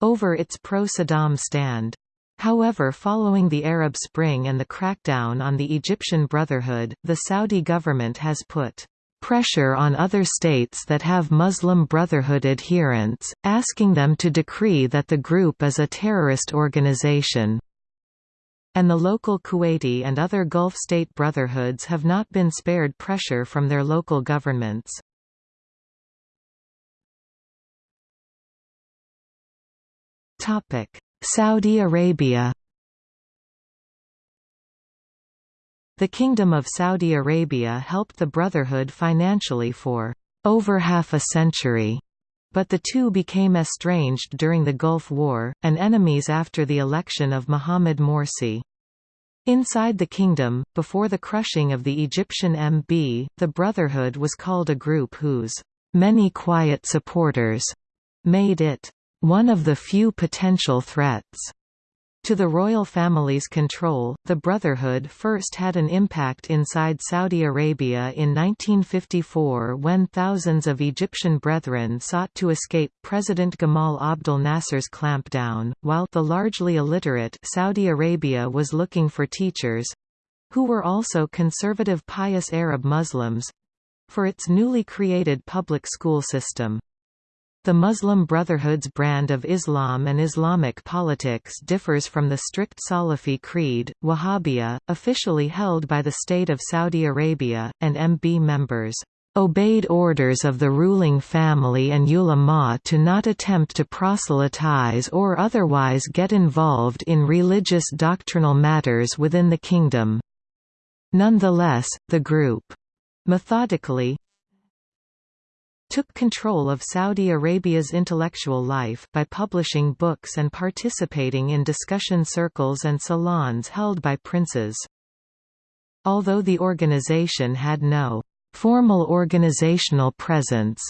over its pro-Saddam stand. However following the Arab Spring and the crackdown on the Egyptian Brotherhood, the Saudi government has put pressure on other states that have Muslim Brotherhood adherents, asking them to decree that the group is a terrorist organization. And the local Kuwaiti and other Gulf state brotherhoods have not been spared pressure from their local governments. Saudi Arabia The Kingdom of Saudi Arabia helped the Brotherhood financially for over half a century, but the two became estranged during the Gulf War, and enemies after the election of Mohamed Morsi. Inside the kingdom, before the crushing of the Egyptian MB, the Brotherhood was called a group whose many quiet supporters made it one of the few potential threats to the royal family's control, the Brotherhood first had an impact inside Saudi Arabia in 1954 when thousands of Egyptian brethren sought to escape President Gamal Abdel Nasser's clampdown, while the largely illiterate Saudi Arabia was looking for teachers—who were also conservative pious Arab Muslims—for its newly created public school system. The Muslim Brotherhood's brand of Islam and Islamic politics differs from the strict Salafi creed, Wahhabiyya, officially held by the State of Saudi Arabia, and MB members obeyed orders of the ruling family and ulama to not attempt to proselytize or otherwise get involved in religious doctrinal matters within the kingdom. Nonetheless, the group methodically took control of Saudi Arabia's intellectual life, by publishing books and participating in discussion circles and salons held by princes. Although the organization had no formal organizational presence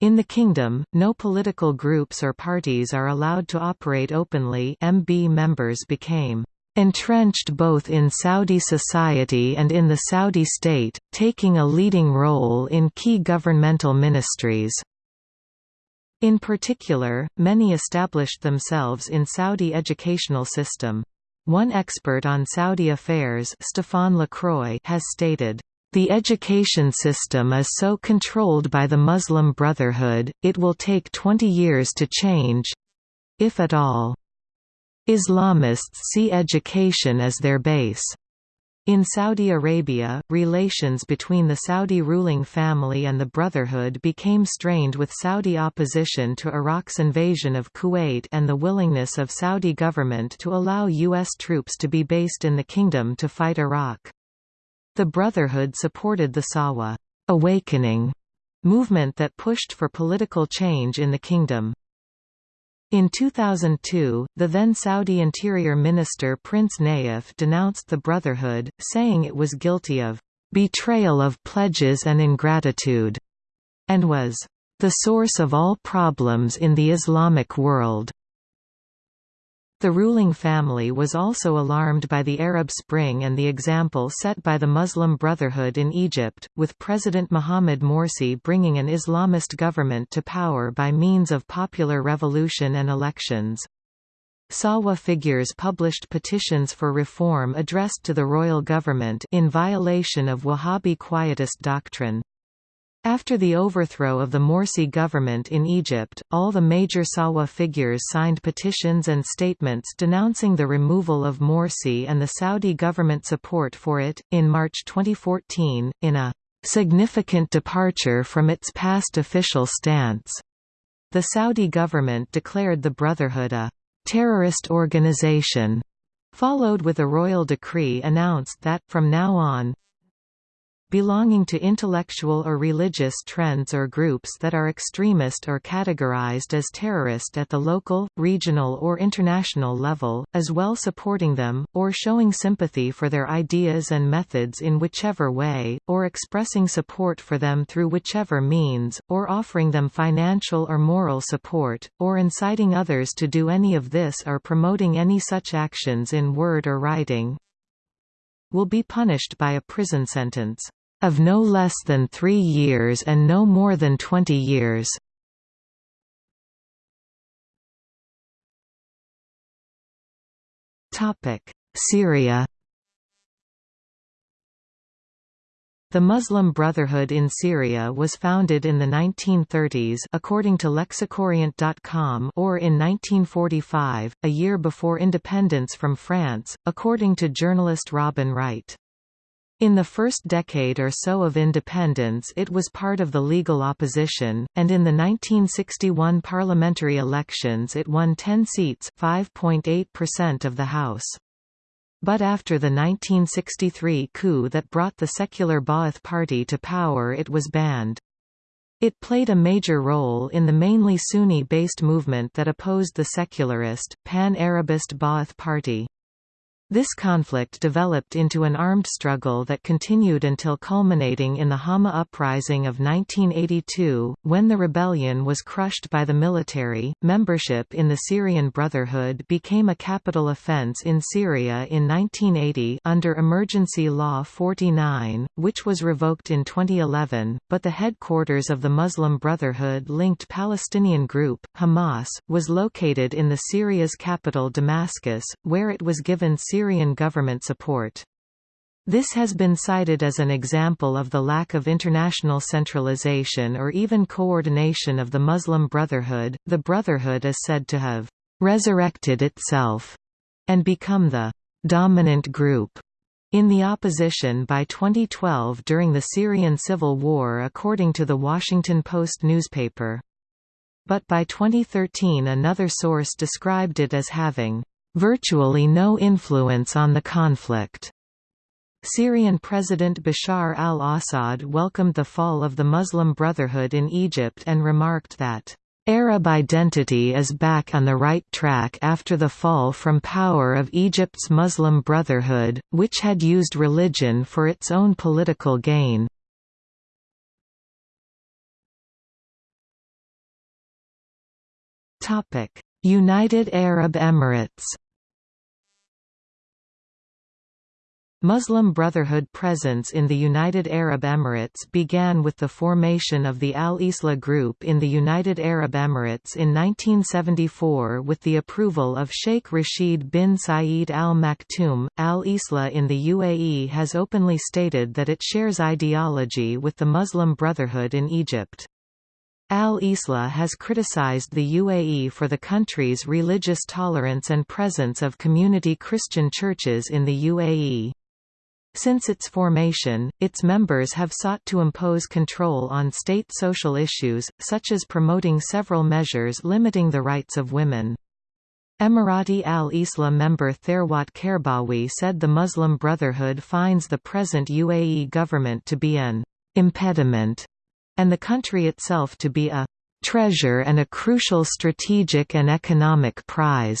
in the kingdom, no political groups or parties are allowed to operate openly MB members became entrenched both in Saudi society and in the Saudi state, taking a leading role in key governmental ministries. In particular, many established themselves in Saudi educational system. One expert on Saudi affairs Stéphane Lacroix has stated, the education system is so controlled by the Muslim Brotherhood, it will take 20 years to change—if at all. Islamists see education as their base. In Saudi Arabia, relations between the Saudi ruling family and the Brotherhood became strained with Saudi opposition to Iraq's invasion of Kuwait and the willingness of Saudi government to allow U.S. troops to be based in the kingdom to fight Iraq. The Brotherhood supported the Sahwa awakening movement that pushed for political change in the kingdom. In 2002, the then Saudi Interior Minister Prince Nayef denounced the Brotherhood, saying it was guilty of betrayal of pledges and ingratitude, and was the source of all problems in the Islamic world. The ruling family was also alarmed by the Arab Spring and the example set by the Muslim Brotherhood in Egypt, with President Mohamed Morsi bringing an Islamist government to power by means of popular revolution and elections. Sahwa figures published petitions for reform addressed to the royal government in violation of Wahhabi quietist doctrine. After the overthrow of the Morsi government in Egypt, all the major Sahwa figures signed petitions and statements denouncing the removal of Morsi and the Saudi government support for it. In March 2014, in a significant departure from its past official stance, the Saudi government declared the Brotherhood a terrorist organization, followed with a royal decree announced that, from now on, belonging to intellectual or religious trends or groups that are extremist or categorized as terrorist at the local, regional or international level, as well supporting them, or showing sympathy for their ideas and methods in whichever way, or expressing support for them through whichever means, or offering them financial or moral support, or inciting others to do any of this or promoting any such actions in word or writing, will be punished by a prison sentence of no less than three years and no more than 20 years. Syria The Muslim Brotherhood in Syria was founded in the 1930s according to Lexicorient.com or in 1945, a year before independence from France, according to journalist Robin Wright. In the first decade or so of independence it was part of the legal opposition, and in the 1961 parliamentary elections it won 10 seats 5.8% of the House. But after the 1963 coup that brought the secular Ba'ath Party to power it was banned. It played a major role in the mainly Sunni-based movement that opposed the secularist, pan-Arabist Ba'ath Party. This conflict developed into an armed struggle that continued until culminating in the Hama Uprising of 1982, when the rebellion was crushed by the military. Membership in the Syrian Brotherhood became a capital offense in Syria in 1980 under Emergency Law 49, which was revoked in 2011, but the headquarters of the Muslim Brotherhood-linked Palestinian group, Hamas, was located in the Syria's capital Damascus, where it was given Syrian government support. This has been cited as an example of the lack of international centralization or even coordination of the Muslim Brotherhood. The Brotherhood is said to have resurrected itself and become the dominant group in the opposition by 2012 during the Syrian civil war according to the Washington Post newspaper. But by 2013 another source described it as having virtually no influence on the conflict. Syrian President Bashar al-Assad welcomed the fall of the Muslim Brotherhood in Egypt and remarked that, "...Arab identity is back on the right track after the fall from power of Egypt's Muslim Brotherhood, which had used religion for its own political gain." United Arab Emirates Muslim Brotherhood presence in the United Arab Emirates began with the formation of the Al-Islah Group in the United Arab Emirates in 1974 with the approval of Sheikh Rashid bin Saeed Al Maktoum. Al-Islah in the UAE has openly stated that it shares ideology with the Muslim Brotherhood in Egypt. Al-Islah has criticized the UAE for the country's religious tolerance and presence of community Christian churches in the UAE. Since its formation, its members have sought to impose control on state social issues, such as promoting several measures limiting the rights of women. Emirati al-Islah member Therwat Kerbawi said the Muslim Brotherhood finds the present UAE government to be an impediment, and the country itself to be a treasure and a crucial strategic and economic prize.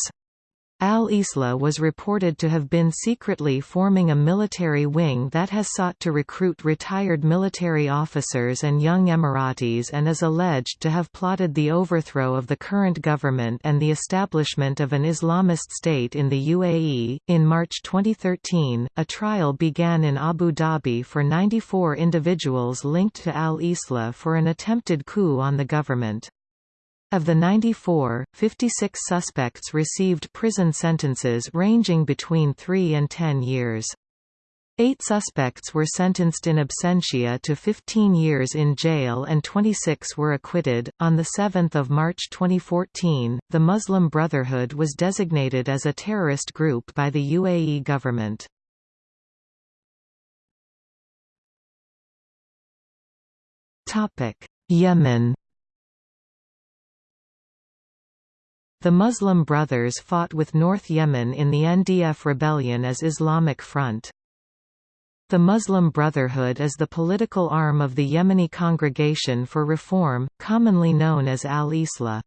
Al-Islah was reported to have been secretly forming a military wing that has sought to recruit retired military officers and young Emiratis and is alleged to have plotted the overthrow of the current government and the establishment of an Islamist state in the UAE. In March 2013, a trial began in Abu Dhabi for 94 individuals linked to Al-Islah for an attempted coup on the government. Of the 94, 56 suspects received prison sentences ranging between 3 and 10 years. Eight suspects were sentenced in absentia to 15 years in jail and 26 were acquitted. On 7 March 2014, the Muslim Brotherhood was designated as a terrorist group by the UAE government. Yemen The Muslim Brothers fought with North Yemen in the NDF rebellion as Islamic Front. The Muslim Brotherhood is the political arm of the Yemeni Congregation for Reform, commonly known as Al-Islah.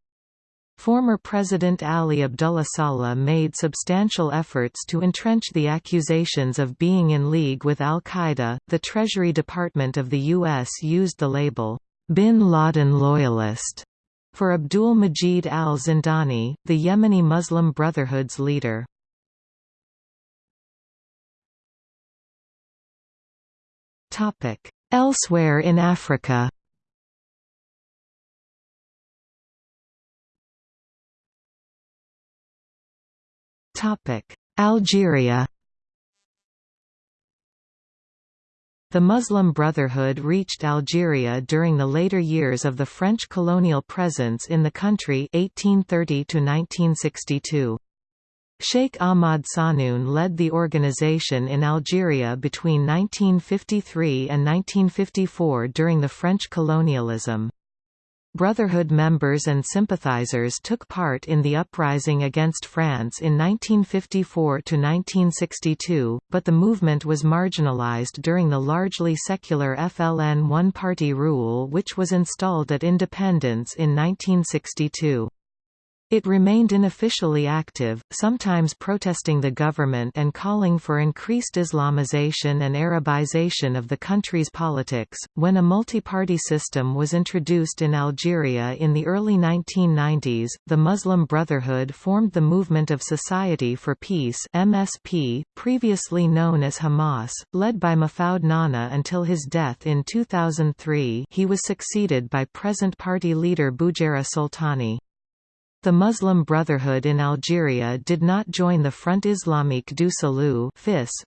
Former President Ali Abdullah Saleh made substantial efforts to entrench the accusations of being in league with al-Qaeda. The Treasury Department of the U.S. used the label, bin Laden loyalist, for Abdul Majid al-Zindani, the Yemeni Muslim Brotherhood's leader. Elsewhere in Africa Algeria The Muslim Brotherhood reached Algeria during the later years of the French colonial presence in the country 1830 1962. Sheikh Ahmad Sanoun led the organization in Algeria between 1953 and 1954 during the French colonialism. Brotherhood members and sympathizers took part in the uprising against France in 1954 to 1962, but the movement was marginalized during the largely secular FLN one-party rule which was installed at independence in 1962. It remained unofficially active, sometimes protesting the government and calling for increased Islamization and Arabization of the country's politics. When a multi-party system was introduced in Algeria in the early 1990s, the Muslim Brotherhood formed the Movement of Society for Peace (MSP), previously known as Hamas, led by Mahfoud Nahnah until his death in 2003. He was succeeded by present party leader Bougera Soltani. The Muslim Brotherhood in Algeria did not join the Front Islamique du Salut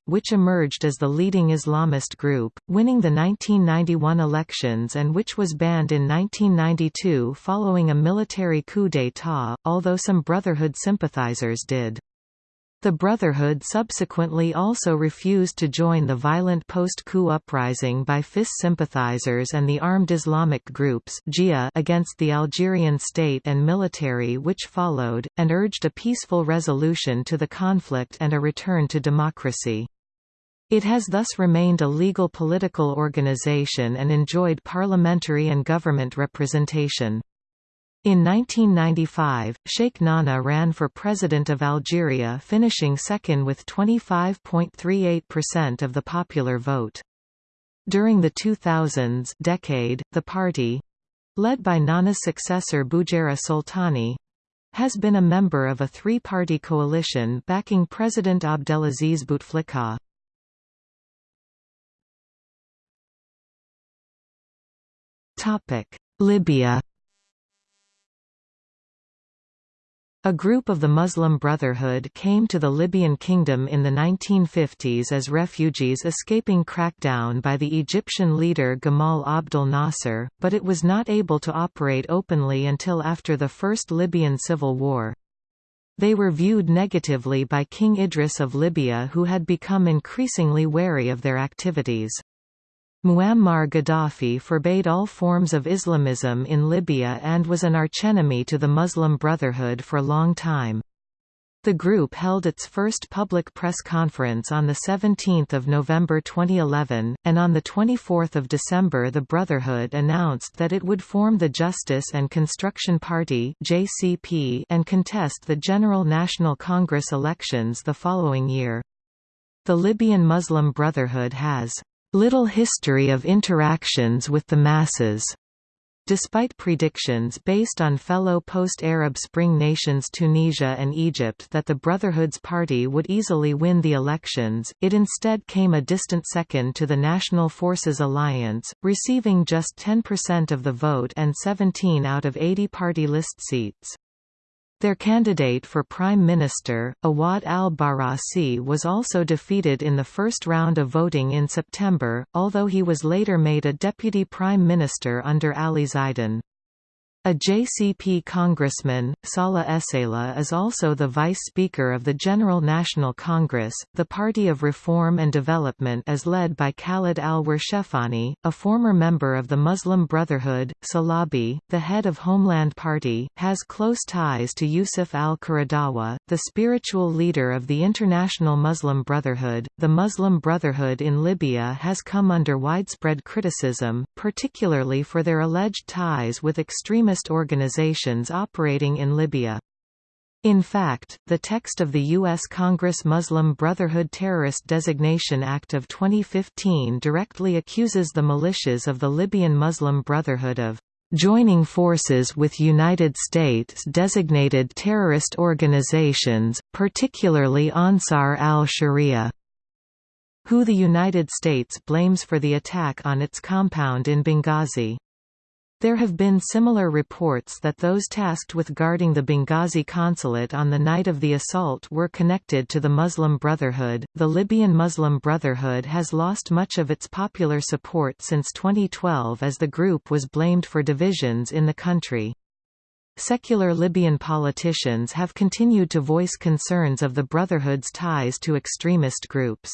which emerged as the leading Islamist group, winning the 1991 elections and which was banned in 1992 following a military coup d'état, although some Brotherhood sympathizers did. The Brotherhood subsequently also refused to join the violent post-coup uprising by FIS sympathizers and the armed Islamic groups against the Algerian state and military which followed, and urged a peaceful resolution to the conflict and a return to democracy. It has thus remained a legal political organization and enjoyed parliamentary and government representation. In 1995, Sheikh Nahnah ran for president of Algeria finishing second with 25.38% of the popular vote. During the 2000s decade, the party—led by Nahnah's successor Bougera Soltani, has been a member of a three-party coalition backing President Abdelaziz Bouteflika. Libya A group of the Muslim Brotherhood came to the Libyan kingdom in the 1950s as refugees escaping crackdown by the Egyptian leader Gamal Abdel Nasser, but it was not able to operate openly until after the First Libyan Civil War. They were viewed negatively by King Idris of Libya who had become increasingly wary of their activities. Muammar Gaddafi forbade all forms of Islamism in Libya and was an archenemy to the Muslim Brotherhood for a long time. The group held its first public press conference on 17 November 2011, and on 24 December the Brotherhood announced that it would form the Justice and Construction Party and contest the General National Congress elections the following year. The Libyan Muslim Brotherhood has little history of interactions with the masses. Despite predictions based on fellow post-Arab Spring nations Tunisia and Egypt that the Brotherhood's party would easily win the elections, it instead came a distant second to the National Forces Alliance, receiving just 10% of the vote and 17 out of 80 party list seats. Their candidate for Prime Minister, Awad al-Barasi was also defeated in the first round of voting in September, although he was later made a deputy prime minister under Ali Zaidan. A JCP congressman, Salah Esayla is also the vice speaker of the General National Congress. The Party of Reform and Development is led by Khalid al-Warshefani, a former member of the Muslim Brotherhood. Salabi, the head of Homeland Party, has close ties to Yusuf al-Qaradawi, the spiritual leader of the International Muslim Brotherhood. The Muslim Brotherhood in Libya has come under widespread criticism, particularly for their alleged ties with extremist Islamist organizations operating in Libya. In fact, the text of the U.S. Congress Muslim Brotherhood Terrorist Designation Act of 2015 directly accuses the militias of the Libyan Muslim Brotherhood of joining forces with United States designated terrorist organizations, particularly Ansar al-Sharia, who the United States blames for the attack on its compound in Benghazi. There have been similar reports that those tasked with guarding the Benghazi consulate on the night of the assault were connected to the Muslim Brotherhood. The Libyan Muslim Brotherhood has lost much of its popular support since 2012 as the group was blamed for divisions in the country. Secular Libyan politicians have continued to voice concerns of the Brotherhood's ties to extremist groups.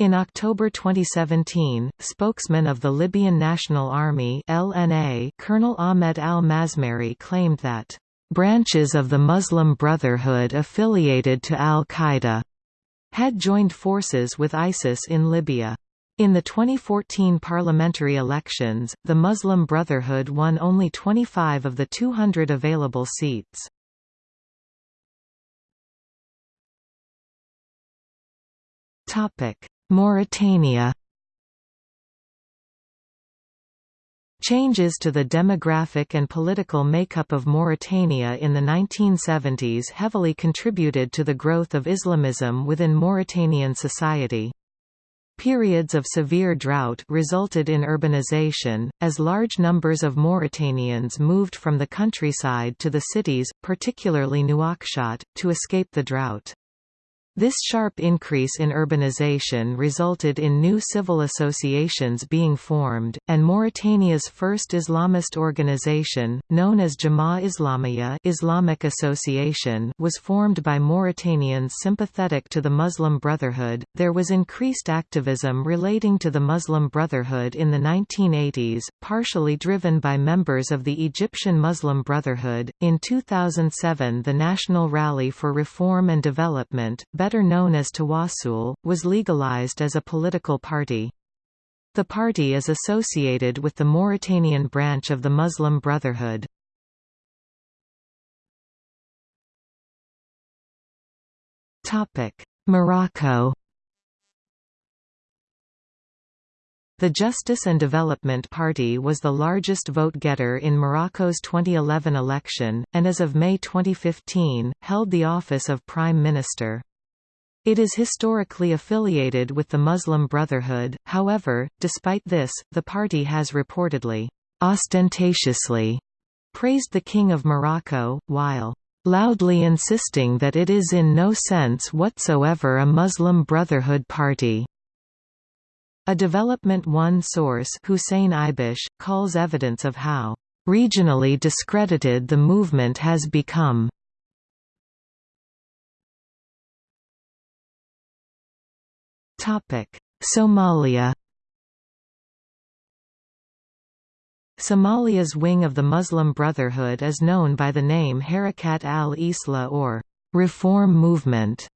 In October 2017, spokesman of the Libyan National Army LNA, Colonel Ahmed al-Mazmari claimed that, "...branches of the Muslim Brotherhood affiliated to al-Qaeda," had joined forces with ISIS in Libya. In the 2014 parliamentary elections, the Muslim Brotherhood won only 25 of the 200 available seats. Topic: Mauritania Changes to the demographic and political makeup of Mauritania in the 1970s heavily contributed to the growth of Islamism within Mauritanian society. Periods of severe drought resulted in urbanization, as large numbers of Mauritanians moved from the countryside to the cities, particularly Nouakchott, to escape the drought. This sharp increase in urbanization resulted in new civil associations being formed, and Mauritania's first Islamist organization, known as Jama Islamiyya Islamic Association, was formed by Mauritanians sympathetic to the Muslim Brotherhood. There was increased activism relating to the Muslim Brotherhood in the 1980s, partially driven by members of the Egyptian Muslim Brotherhood. In 2007, the National Rally for Reform and Development, better known as Tawassul, was legalized as a political party. The party is associated with the Mauritanian branch of the Muslim Brotherhood. Morocco The Justice and Development Party was the largest vote-getter in Morocco's 2011 election, and as of May 2015, held the office of Prime Minister. It is historically affiliated with the Muslim Brotherhood, however, despite this, the party has reportedly, ostentatiously, praised the King of Morocco, while loudly insisting that it is in no sense whatsoever a Muslim Brotherhood party. A Development One source Hussein Ibish, calls evidence of how regionally discredited the movement has become Somalia Somalia's wing of the Muslim Brotherhood is known by the name Harakat al-Islah or Reform Movement.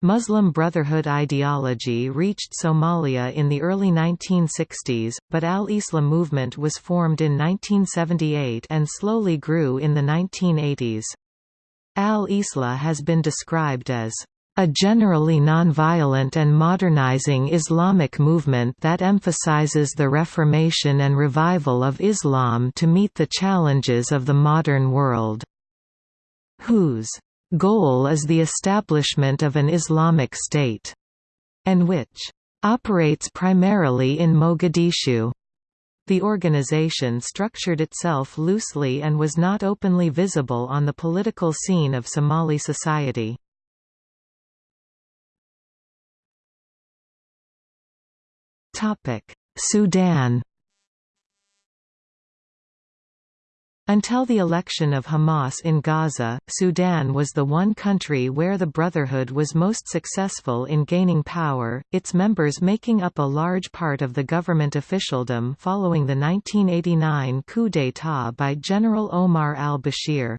Muslim Brotherhood ideology reached Somalia in the early 1960s, but al-Islah movement was formed in 1978 and slowly grew in the 1980s. Al-Islah has been described as a generally nonviolent and modernizing Islamic movement that emphasizes the reformation and revival of Islam to meet the challenges of the modern world. Whose goal is the establishment of an Islamic state, and which operates primarily in Mogadishu. The organization structured itself loosely and was not openly visible on the political scene of Somali society. Sudan Until the election of Hamas in Gaza, Sudan was the one country where the Brotherhood was most successful in gaining power, its members making up a large part of the government officialdom following the 1989 coup d'état by General Omar al-Bashir.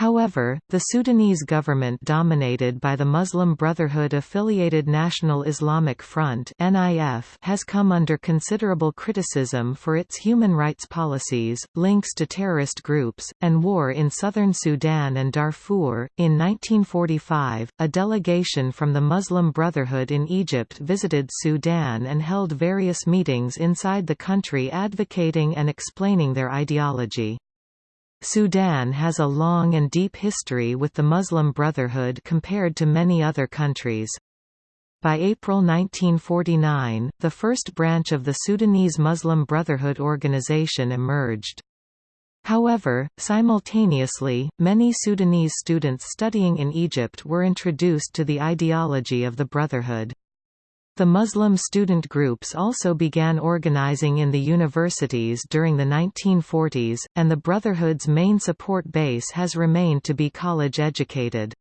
However, the Sudanese government dominated by the Muslim Brotherhood-affiliated National Islamic Front has come under considerable criticism for its human rights policies, links to terrorist groups, and war in southern Sudan and Darfur. In 1945, a delegation from the Muslim Brotherhood in Egypt visited Sudan and held various meetings inside the country advocating and explaining their ideology. Sudan has a long and deep history with the Muslim Brotherhood compared to many other countries. By April 1949, the first branch of the Sudanese Muslim Brotherhood organization emerged. However, simultaneously, many Sudanese students studying in Egypt were introduced to the ideology of the Brotherhood. The Muslim student groups also began organizing in the universities during the 1940s, and the Brotherhood's main support base has remained to be college-educated.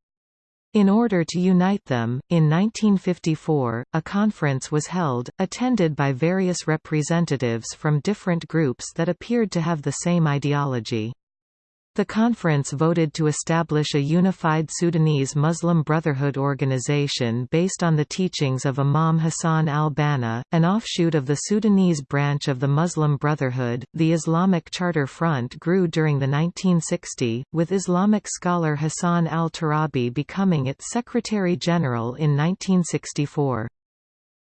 In order to unite them, in 1954, a conference was held, attended by various representatives from different groups that appeared to have the same ideology. The conference voted to establish a unified Sudanese Muslim Brotherhood organization based on the teachings of Imam Hassan al-Banna, an offshoot of the Sudanese branch of the Muslim Brotherhood. The Islamic Charter Front grew during the 1960s, with Islamic scholar Hassan al-Turabi becoming its Secretary General in 1964.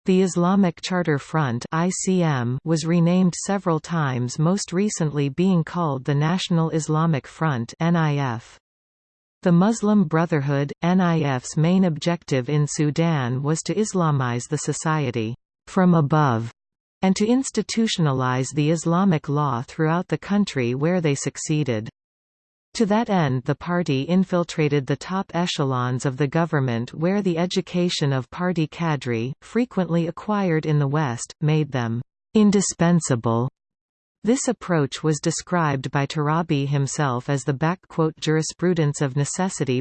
The Islamic Charter Front (ICM) was renamed several times most recently being called the National Islamic Front (NIF). The Muslim Brotherhood NIF's main objective in Sudan was to Islamize the society from above and to institutionalize the Islamic law throughout the country where they succeeded. To that end the party infiltrated the top echelons of the government where the education of party cadre, frequently acquired in the West, made them indispensable this approach was described by Turabi himself as the jurisprudence of necessity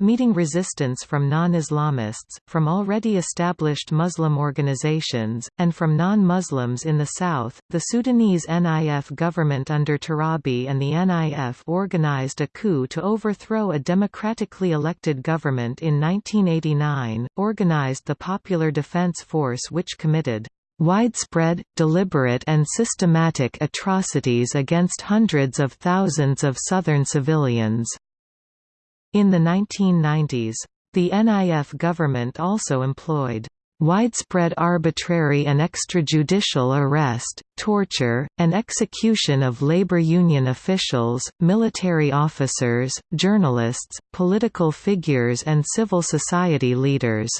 meeting resistance from non-Islamists, from already established Muslim organizations, and from non-Muslims in the south. The Sudanese NIF government under Turabi and the NIF organized a coup to overthrow a democratically elected government in 1989, organized the Popular Defense Force which committed widespread, deliberate and systematic atrocities against hundreds of thousands of southern civilians. In the 1990s, the NIF government also employed widespread arbitrary and extrajudicial arrest, torture, and execution of labor union officials, military officers, journalists, political figures and civil society leaders.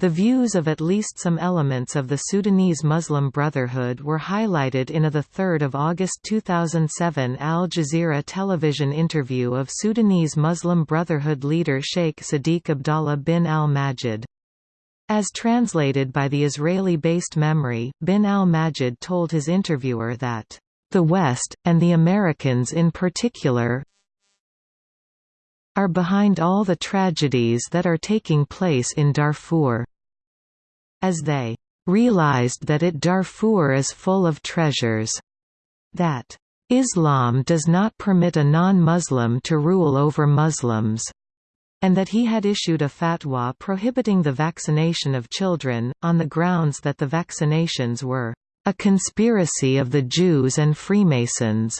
The views of at least some elements of the Sudanese Muslim Brotherhood were highlighted in a 3 August 2007 Al Jazeera television interview of Sudanese Muslim Brotherhood leader Sheikh Sadiq Abdallah bin al-Majid. As translated by the Israeli-based MEMRI, bin al-Majid told his interviewer that, "...the West, and the Americans in particular, are behind all the tragedies that are taking place in Darfur. As they realized that it Darfur is full of treasures. That Islam does not permit a non-Muslim to rule over Muslims and that he had issued a fatwa prohibiting the vaccination of children, on the grounds that the vaccinations were a conspiracy of the Jews and Freemasons.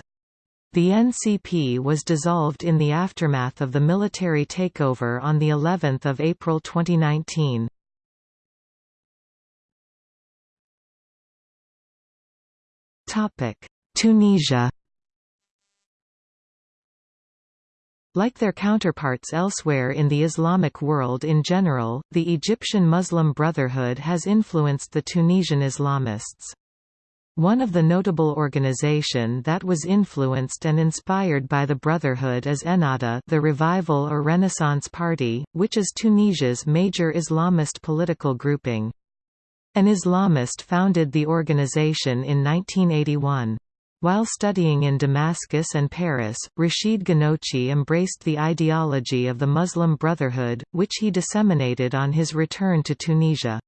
The NCP was dissolved in the aftermath of the military takeover on the 11th of April 2019. Topic: Tunisia Like their counterparts elsewhere in the Islamic world in general, the Egyptian Muslim Brotherhood has influenced the Tunisian Islamists. One of the notable organization that was influenced and inspired by the Brotherhood is Ennahda the Revival or Renaissance Party, which is Tunisia's major Islamist political grouping. An Islamist founded the organization in 1981. While studying in Damascus and Paris, Rashid Ghannouchi embraced the ideology of the Muslim Brotherhood, which he disseminated on his return to Tunisia.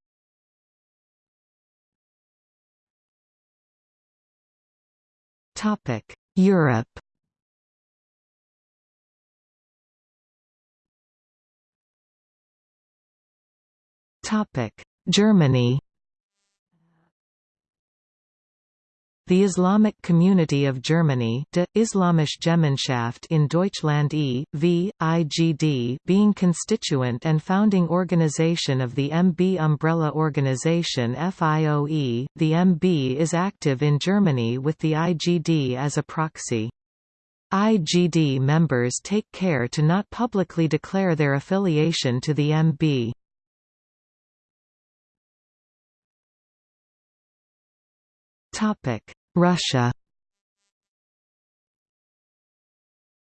Topic: Europe. Topic: Germany. The Islamic Community of Germany De Islamische Gemeinschaft in Deutschland e.V., IGD being constituent and founding organization of the MB umbrella organization FIOE, the MB is active in Germany with the IGD as a proxy. IGD members take care to not publicly declare their affiliation to the MB. Russia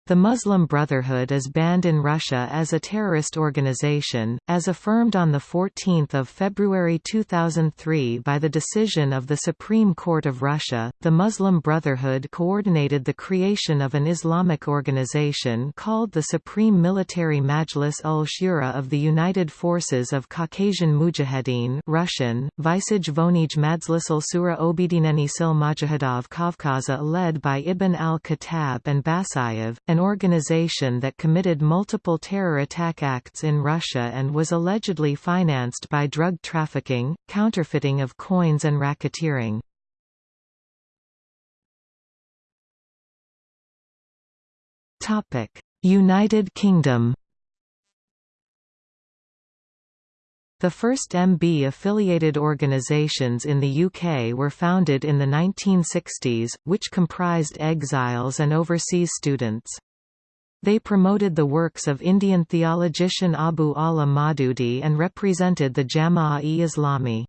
The Muslim Brotherhood is banned in Russia as a terrorist organization, as affirmed on 14 February 2003 by the decision of the Supreme Court of Russia. The Muslim Brotherhood coordinated the creation of an Islamic organization called the Supreme Military Majlis ul Shura of the United Forces of Caucasian Mujahideen Russian, Vysij Vonij Madzlisul Sura Obedineni Sil Mujahedov Kavkaza led by Ibn al-Khattab and Basayev, an organization that committed multiple terror attack acts in Russia and was allegedly financed by drug trafficking, counterfeiting of coins and racketeering. United Kingdom The first MB-affiliated organisations in the UK were founded in the 1960s, which comprised exiles and overseas students. They promoted the works of Indian theologian Abul A'la Maududi and represented the Jama'a-e-Islami.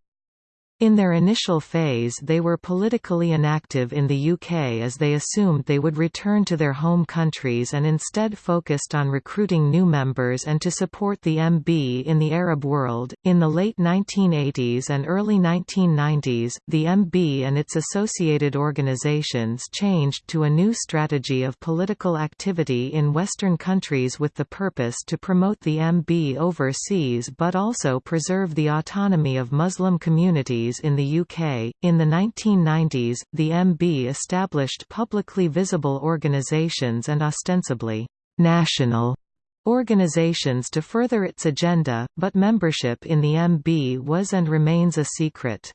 In their initial phase they were politically inactive in the UK as they assumed they would return to their home countries and instead focused on recruiting new members and to support the MB in the Arab world. In the late 1980s and early 1990s, the MB and its associated organisations changed to a new strategy of political activity in Western countries with the purpose to promote the MB overseas but also preserve the autonomy of Muslim communities in the UK. In the 1990s, the MB established publicly visible organisations and ostensibly national organisations to further its agenda, but membership in the MB was and remains a secret.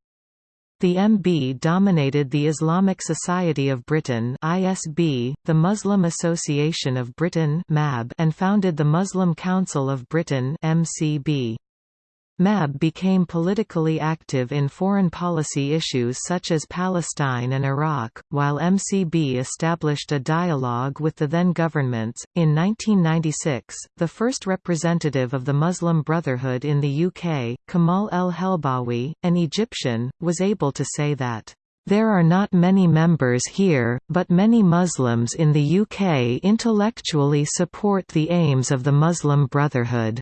The MB dominated the Islamic Society of Britain (ISB), the Muslim Association of Britain (MAB), and founded the Muslim Council of Britain (MCB). MAB became politically active in foreign policy issues such as Palestine and Iraq, while MCB established a dialogue with the then governments. In 1996, the first representative of the Muslim Brotherhood in the UK, Kamal El Helbawi, an Egyptian, was able to say that there are not many members here, but many Muslims in the UK intellectually support the aims of the Muslim Brotherhood.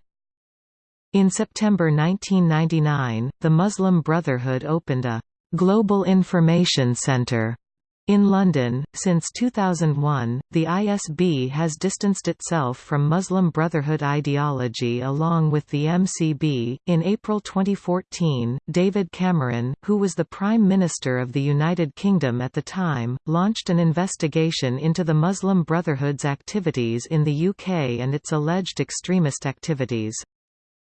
In September 1999, the Muslim Brotherhood opened a «Global Information Center in London. Since 2001, the ISB has distanced itself from Muslim Brotherhood ideology along with the MCB. In April 2014, David Cameron, who was the Prime Minister of the United Kingdom at the time, launched an investigation into the Muslim Brotherhood's activities in the UK and its alleged extremist activities.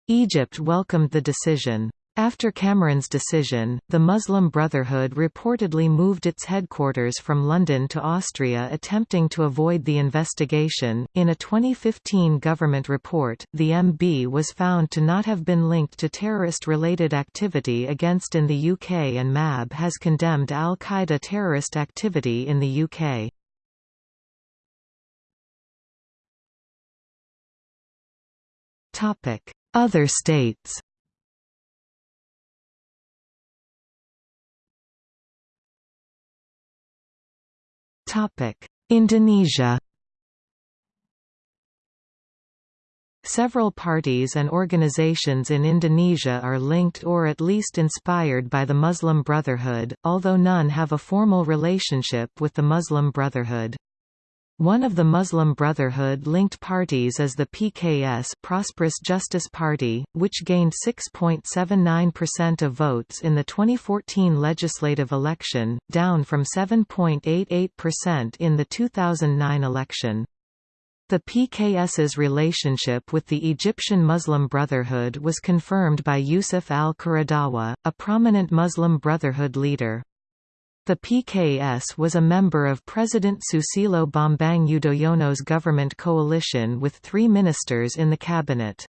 Egypt welcomed the decision. After Cameron's decision, the Muslim Brotherhood reportedly moved its headquarters from London to Austria attempting to avoid the investigation. In a 2015 government report, the MB was found to not have been linked to terrorist related activity against in the UK and MAB has condemned Al Qaeda terrorist activity in the UK. Topic other states. Indonesia. Several parties and organizations in Indonesia are linked or at least inspired by the Muslim Brotherhood, although none have a formal relationship with the Muslim Brotherhood. One of the Muslim Brotherhood-linked parties is the PKS Prosperous Justice Party, which gained 6.79% of votes in the 2014 legislative election, down from 7.88% in the 2009 election. The PKS's relationship with the Egyptian Muslim Brotherhood was confirmed by Yusuf al-Qaradawi, a prominent Muslim Brotherhood leader. The PKS was a member of President Susilo Bambang Yudhoyono's government coalition with three ministers in the cabinet.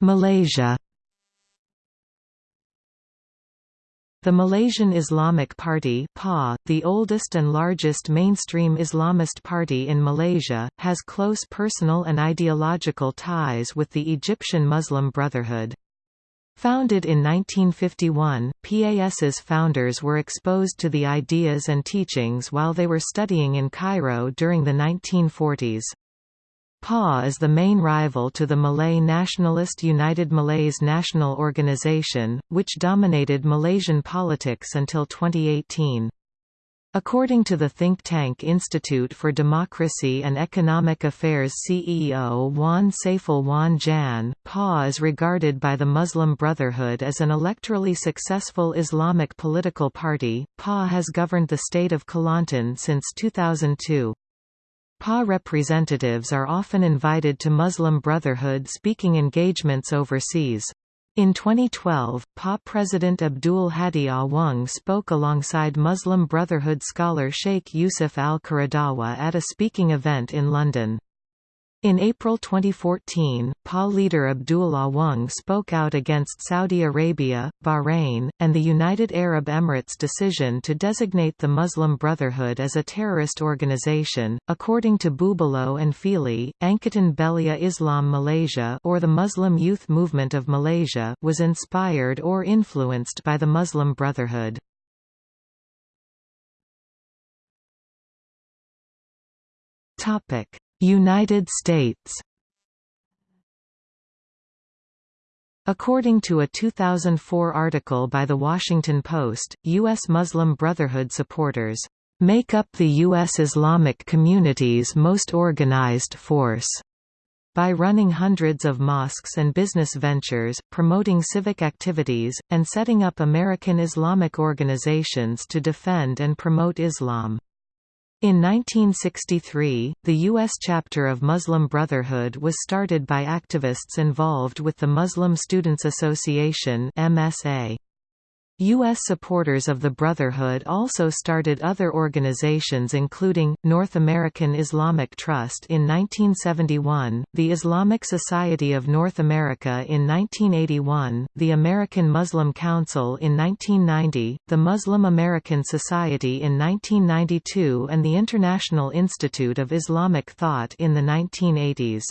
Malaysia The Malaysian Islamic Party PA, the oldest and largest mainstream Islamist party in Malaysia, has close personal and ideological ties with the Egyptian Muslim Brotherhood. Founded in 1951, PAS's founders were exposed to the ideas and teachings while they were studying in Cairo during the 1940s. PA is the main rival to the Malay nationalist United Malays National Organization, which dominated Malaysian politics until 2018. According to the think tank Institute for Democracy and Economic Affairs CEO Wan Saiful Wan Jan, PA is regarded by the Muslim Brotherhood as an electorally successful Islamic political party. PA has governed the state of Kelantan since 2002. PA representatives are often invited to Muslim Brotherhood speaking engagements overseas. In 2012, PA President Abdul Hadi Awang spoke alongside Muslim Brotherhood scholar Sheikh Yusuf al-Qaradawi at a speaking event in London. In April 2014, PA leader Abdullah Awang spoke out against Saudi Arabia, Bahrain, and the United Arab Emirates' decision to designate the Muslim Brotherhood as a terrorist organization. According to Bubalo and Fealy, Angkatan Belia Islam Malaysia or the Muslim Youth Movement of Malaysia was inspired or influenced by the Muslim Brotherhood. Topic: United States According to a 2004 article by The Washington Post, U.S. Muslim Brotherhood supporters make up the U.S. Islamic community's most organized force by running hundreds of mosques and business ventures, promoting civic activities, and setting up American Islamic organizations to defend and promote Islam. In 1963, the U.S. chapter of Muslim Brotherhood was started by activists involved with the Muslim Students Association MSA. U.S. supporters of the Brotherhood also started other organizations including, North American Islamic Trust in 1971, the Islamic Society of North America in 1981, the American Muslim Council in 1990, the Muslim American Society in 1992 and the International Institute of Islamic Thought in the 1980s.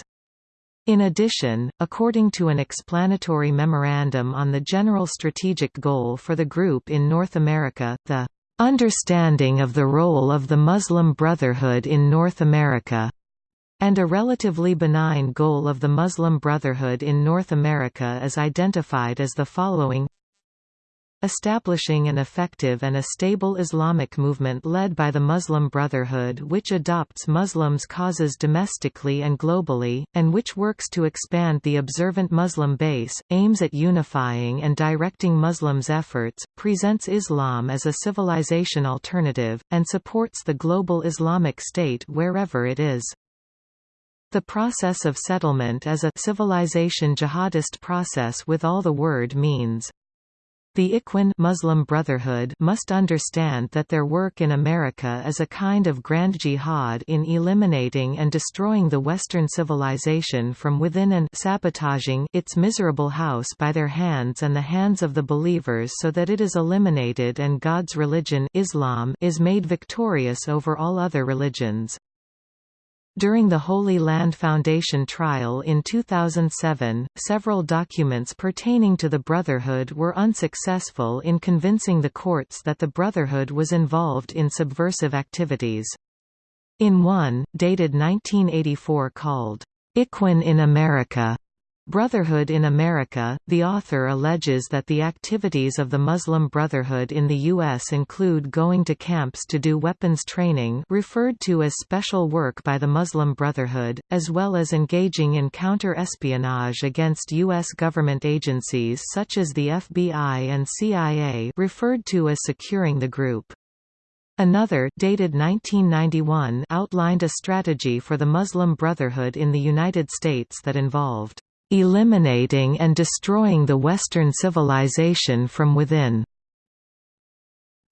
In addition, according to an explanatory memorandum on the general strategic goal for the group in North America, the "...understanding of the role of the Muslim Brotherhood in North America," and a relatively benign goal of the Muslim Brotherhood in North America is identified as the following establishing an effective and a stable Islamic movement led by the Muslim Brotherhood which adopts Muslims' causes domestically and globally, and which works to expand the observant Muslim base, aims at unifying and directing Muslims' efforts, presents Islam as a civilization alternative, and supports the global Islamic State wherever it is. The process of settlement is a civilization jihadist process with all the word means. The Ikhwan Muslim Brotherhood must understand that their work in America is a kind of grand jihad in eliminating and destroying the Western civilization from within and sabotaging its miserable house by their hands and the hands of the believers so that it is eliminated and God's religion Islam is made victorious over all other religions. During the Holy Land Foundation trial in 2007, several documents pertaining to the Brotherhood were unsuccessful in convincing the courts that the Brotherhood was involved in subversive activities. In one, dated 1984 called, Ikhwan in America, Brotherhood in America, the author alleges that the activities of the Muslim Brotherhood in the U.S. include going to camps to do weapons training referred to as special work by the Muslim Brotherhood, as well as engaging in counter-espionage against U.S. government agencies such as the FBI and CIA referred to as securing the group. Another dated 1991 outlined a strategy for the Muslim Brotherhood in the United States that involved eliminating and destroying the Western civilization from within.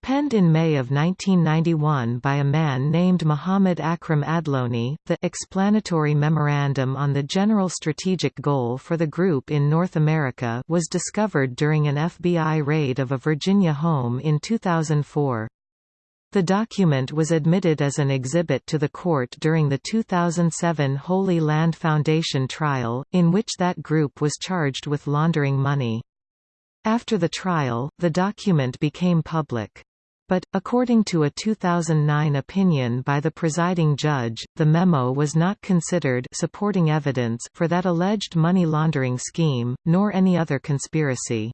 Penned in May of 1991 by a man named Muhammad Akram Adloni, the explanatory memorandum on the general strategic goal for the group in North America was discovered during an FBI raid of a Virginia home in 2004. The document was admitted as an exhibit to the court during the 2007 Holy Land Foundation trial, in which that group was charged with laundering money. After the trial, the document became public. But, according to a 2009 opinion by the presiding judge, the memo was not considered supporting evidence for that alleged money laundering scheme, nor any other conspiracy.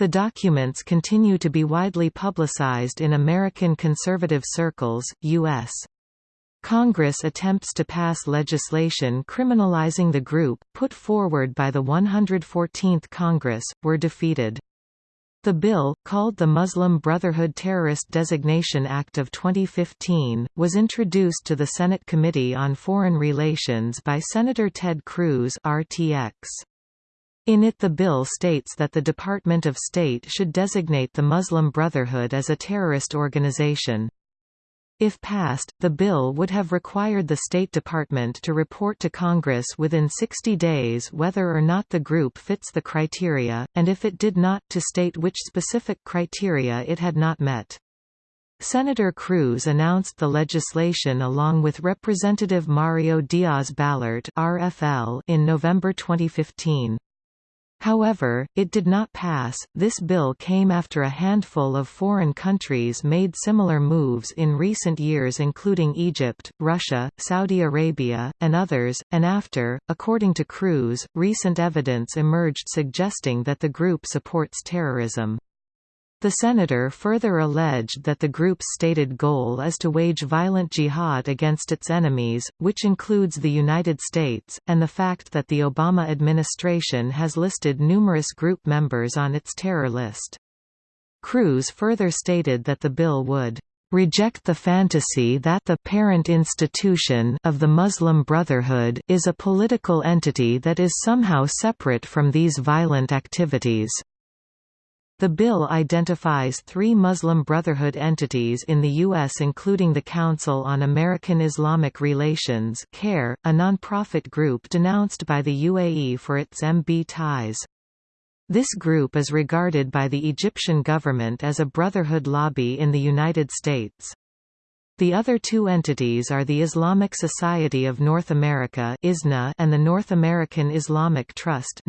The documents continue to be widely publicized in American conservative circles, U.S. Congress attempts to pass legislation criminalizing the group, put forward by the 114th Congress, were defeated. The bill, called the Muslim Brotherhood Terrorist Designation Act of 2015, was introduced to the Senate Committee on Foreign Relations by Senator Ted Cruz RTX. In it the bill states that the Department of State should designate the Muslim Brotherhood as a terrorist organization. If passed, the bill would have required the State Department to report to Congress within 60 days whether or not the group fits the criteria, and if it did not to state which specific criteria it had not met. Senator Cruz announced the legislation along with Representative Mario Diaz-Balart in November 2015. However, it did not pass. This bill came after a handful of foreign countries made similar moves in recent years, including Egypt, Russia, Saudi Arabia, and others, and after, according to Cruz, recent evidence emerged suggesting that the group supports terrorism. The senator further alleged that the group's stated goal is to wage violent jihad against its enemies, which includes the United States, and the fact that the Obama administration has listed numerous group members on its terror list. Cruz further stated that the bill would reject the fantasy that the parent institution of the Muslim Brotherhood is a political entity that is somehow separate from these violent activities. The bill identifies three Muslim Brotherhood entities in the U.S. including the Council on American Islamic Relations CAIR, a non-profit group denounced by the UAE for its MB ties. This group is regarded by the Egyptian government as a brotherhood lobby in the United States. The other two entities are the Islamic Society of North America and the North American Islamic Trust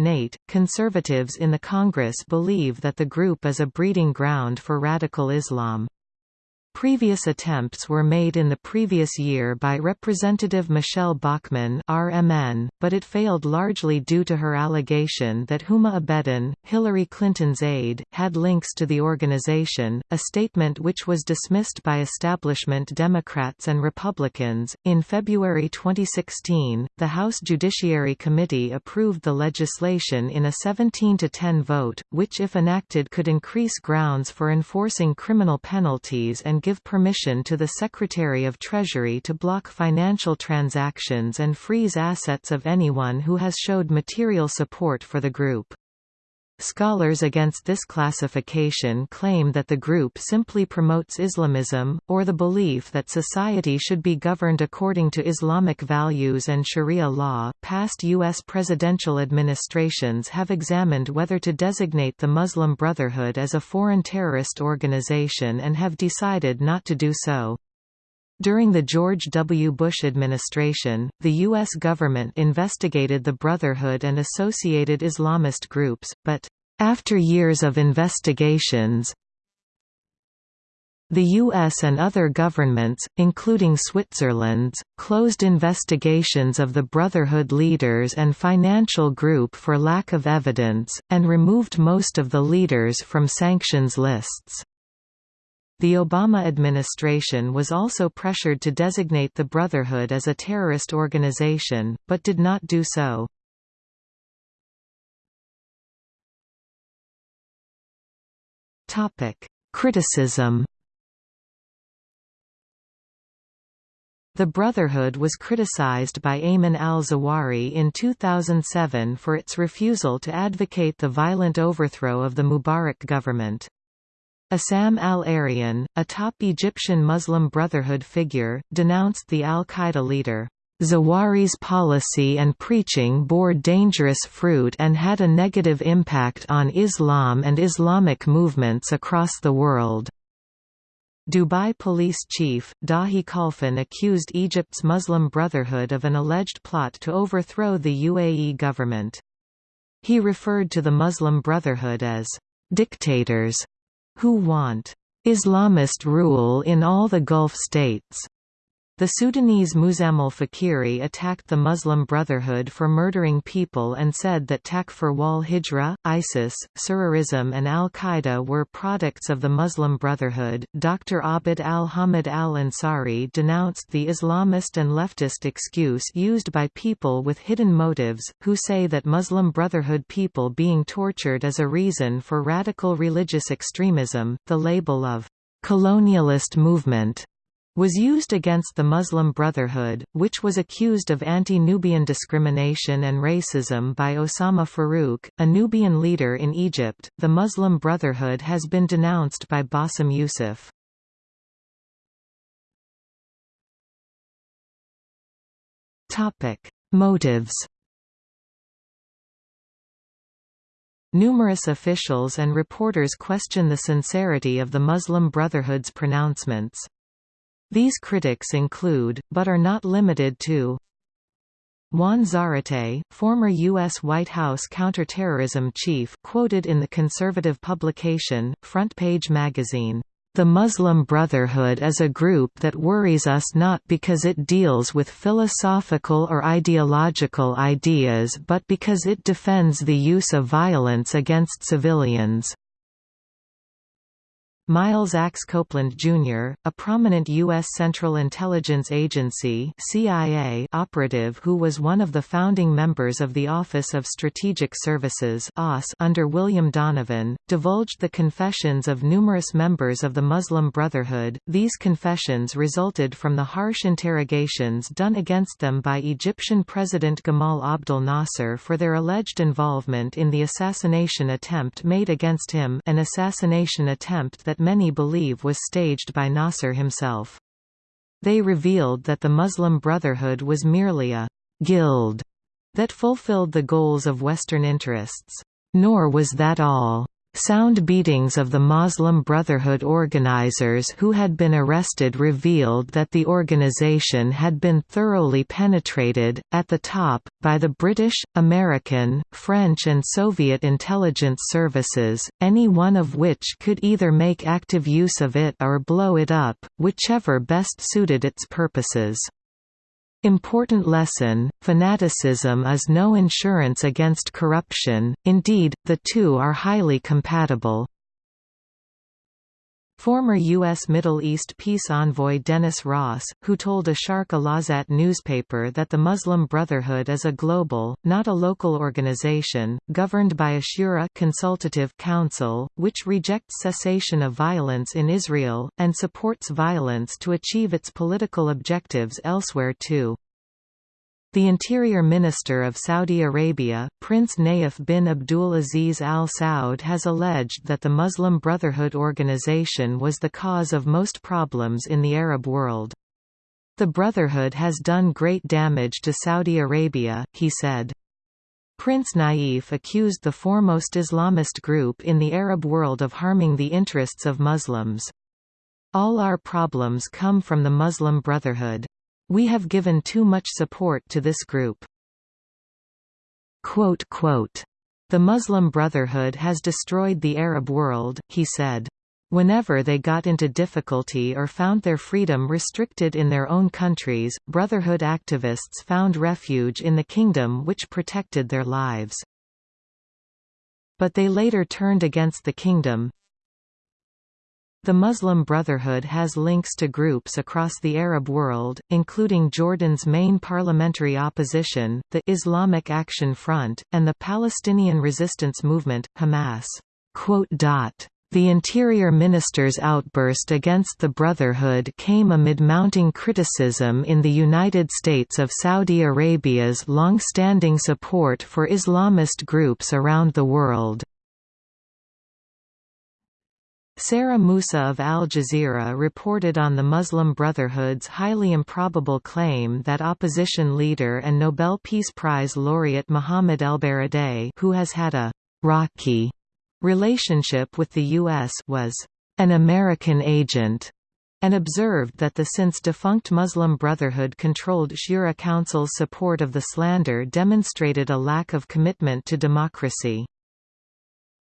.Conservatives in the Congress believe that the group is a breeding ground for radical Islam. Previous attempts were made in the previous year by Representative Michele Bachmann RMN, but it failed largely due to her allegation that Huma Abedin, Hillary Clinton's aide, had links to the organization, a statement which was dismissed by establishment Democrats and Republicans. In February 2016, the House Judiciary Committee approved the legislation in a 17 to 10 vote, which if enacted could increase grounds for enforcing criminal penalties and give permission to the Secretary of Treasury to block financial transactions and freeze assets of anyone who has showed material support for the group. Scholars against this classification claim that the group simply promotes Islamism, or the belief that society should be governed according to Islamic values and Sharia law. Past U.S. presidential administrations have examined whether to designate the Muslim Brotherhood as a foreign terrorist organization and have decided not to do so. During the George W. Bush administration, the U.S. government investigated the Brotherhood and associated Islamist groups, but, after years of investigations, the US and other governments, including Switzerland's, closed investigations of the Brotherhood leaders and financial group for lack of evidence, and removed most of the leaders from sanctions lists. The Obama administration was also pressured to designate the Brotherhood as a terrorist organization, but did not do so. Criticism The Brotherhood was criticized by Ayman al-Zawahiri in 2007 for its refusal to advocate the violent overthrow of the Mubarak government. Essam al-Erian, a top Egyptian Muslim Brotherhood figure, denounced the al-Qaeda leader. Zawahiri's policy and preaching bore dangerous fruit and had a negative impact on Islam and Islamic movements across the world. Dubai police chief, Dahi Khalfan accused Egypt's Muslim Brotherhood of an alleged plot to overthrow the UAE government. He referred to the Muslim Brotherhood as dictators who want Islamist rule in all the Gulf states. The Sudanese Muzammil Fakiri attacked the Muslim Brotherhood for murdering people and said that Takfir wal Hijra, ISIS, Sururism, and Al Qaeda were products of the Muslim Brotherhood. Dr. Abd al Hamid al Ansari denounced the Islamist and leftist excuse used by people with hidden motives, who say that Muslim Brotherhood people being tortured is a reason for radical religious extremism. The label of colonialist movement was used against the Muslim Brotherhood, which was accused of anti-Nubian discrimination and racism by Osama Farouk, a Nubian leader in Egypt. The Muslim Brotherhood has been denounced by Bassem Youssef. Topic: Motives. Numerous officials and reporters question the sincerity of the Muslim Brotherhood's pronouncements. These critics include, but are not limited to Juan Zarate, former U.S. White House counterterrorism chief quoted in the conservative publication, Front Page Magazine, "...the Muslim Brotherhood is a group that worries us not because it deals with philosophical or ideological ideas but because it defends the use of violence against civilians." Miles Axe Copeland, Jr., a prominent U.S. Central Intelligence Agency CIA operative who was one of the founding members of the Office of Strategic Services under William Donovan, divulged the confessions of numerous members of the Muslim Brotherhood. These confessions resulted from the harsh interrogations done against them by Egyptian President Gamal Abdel Nasser for their alleged involvement in the assassination attempt made against him an assassination attempt that many believe was staged by Nasser himself. They revealed that the Muslim Brotherhood was merely a «guild» that fulfilled the goals of Western interests. Nor was that all. Sound beatings of the Muslim Brotherhood organizers who had been arrested revealed that the organization had been thoroughly penetrated, at the top, by the British, American, French and Soviet intelligence services, any one of which could either make active use of it or blow it up, whichever best suited its purposes. Important lesson, fanaticism is no insurance against corruption, indeed, the two are highly compatible. Former U.S. Middle East peace envoy Dennis Ross, who told a Sharq al newspaper that the Muslim Brotherhood is a global, not a local organization, governed by a shura consultative council, which rejects cessation of violence in Israel, and supports violence to achieve its political objectives elsewhere too. The Interior Minister of Saudi Arabia, Prince Nayef bin Abdul Aziz Al Saud has alleged that the Muslim Brotherhood organization was the cause of most problems in the Arab world. The Brotherhood has done great damage to Saudi Arabia, he said. Prince Nayef accused the foremost Islamist group in the Arab world of harming the interests of Muslims. All our problems come from the Muslim Brotherhood. We have given too much support to this group. Quote, quote, the Muslim Brotherhood has destroyed the Arab world, he said. Whenever they got into difficulty or found their freedom restricted in their own countries, Brotherhood activists found refuge in the kingdom which protected their lives. But they later turned against the kingdom, the Muslim Brotherhood has links to groups across the Arab world, including Jordan's main parliamentary opposition, the Islamic Action Front, and the Palestinian resistance movement, Hamas. The Interior Minister's outburst against the Brotherhood came amid mounting criticism in the United States of Saudi Arabia's long-standing support for Islamist groups around the world. Sarah Moussa of Al Jazeera reported on the Muslim Brotherhood's highly improbable claim that opposition leader and Nobel Peace Prize laureate Mohammed ElBaradei who has had a «rocky» relationship with the U.S. was «an American agent» and observed that the since-defunct Muslim Brotherhood-controlled Shura Council's support of the slander demonstrated a lack of commitment to democracy.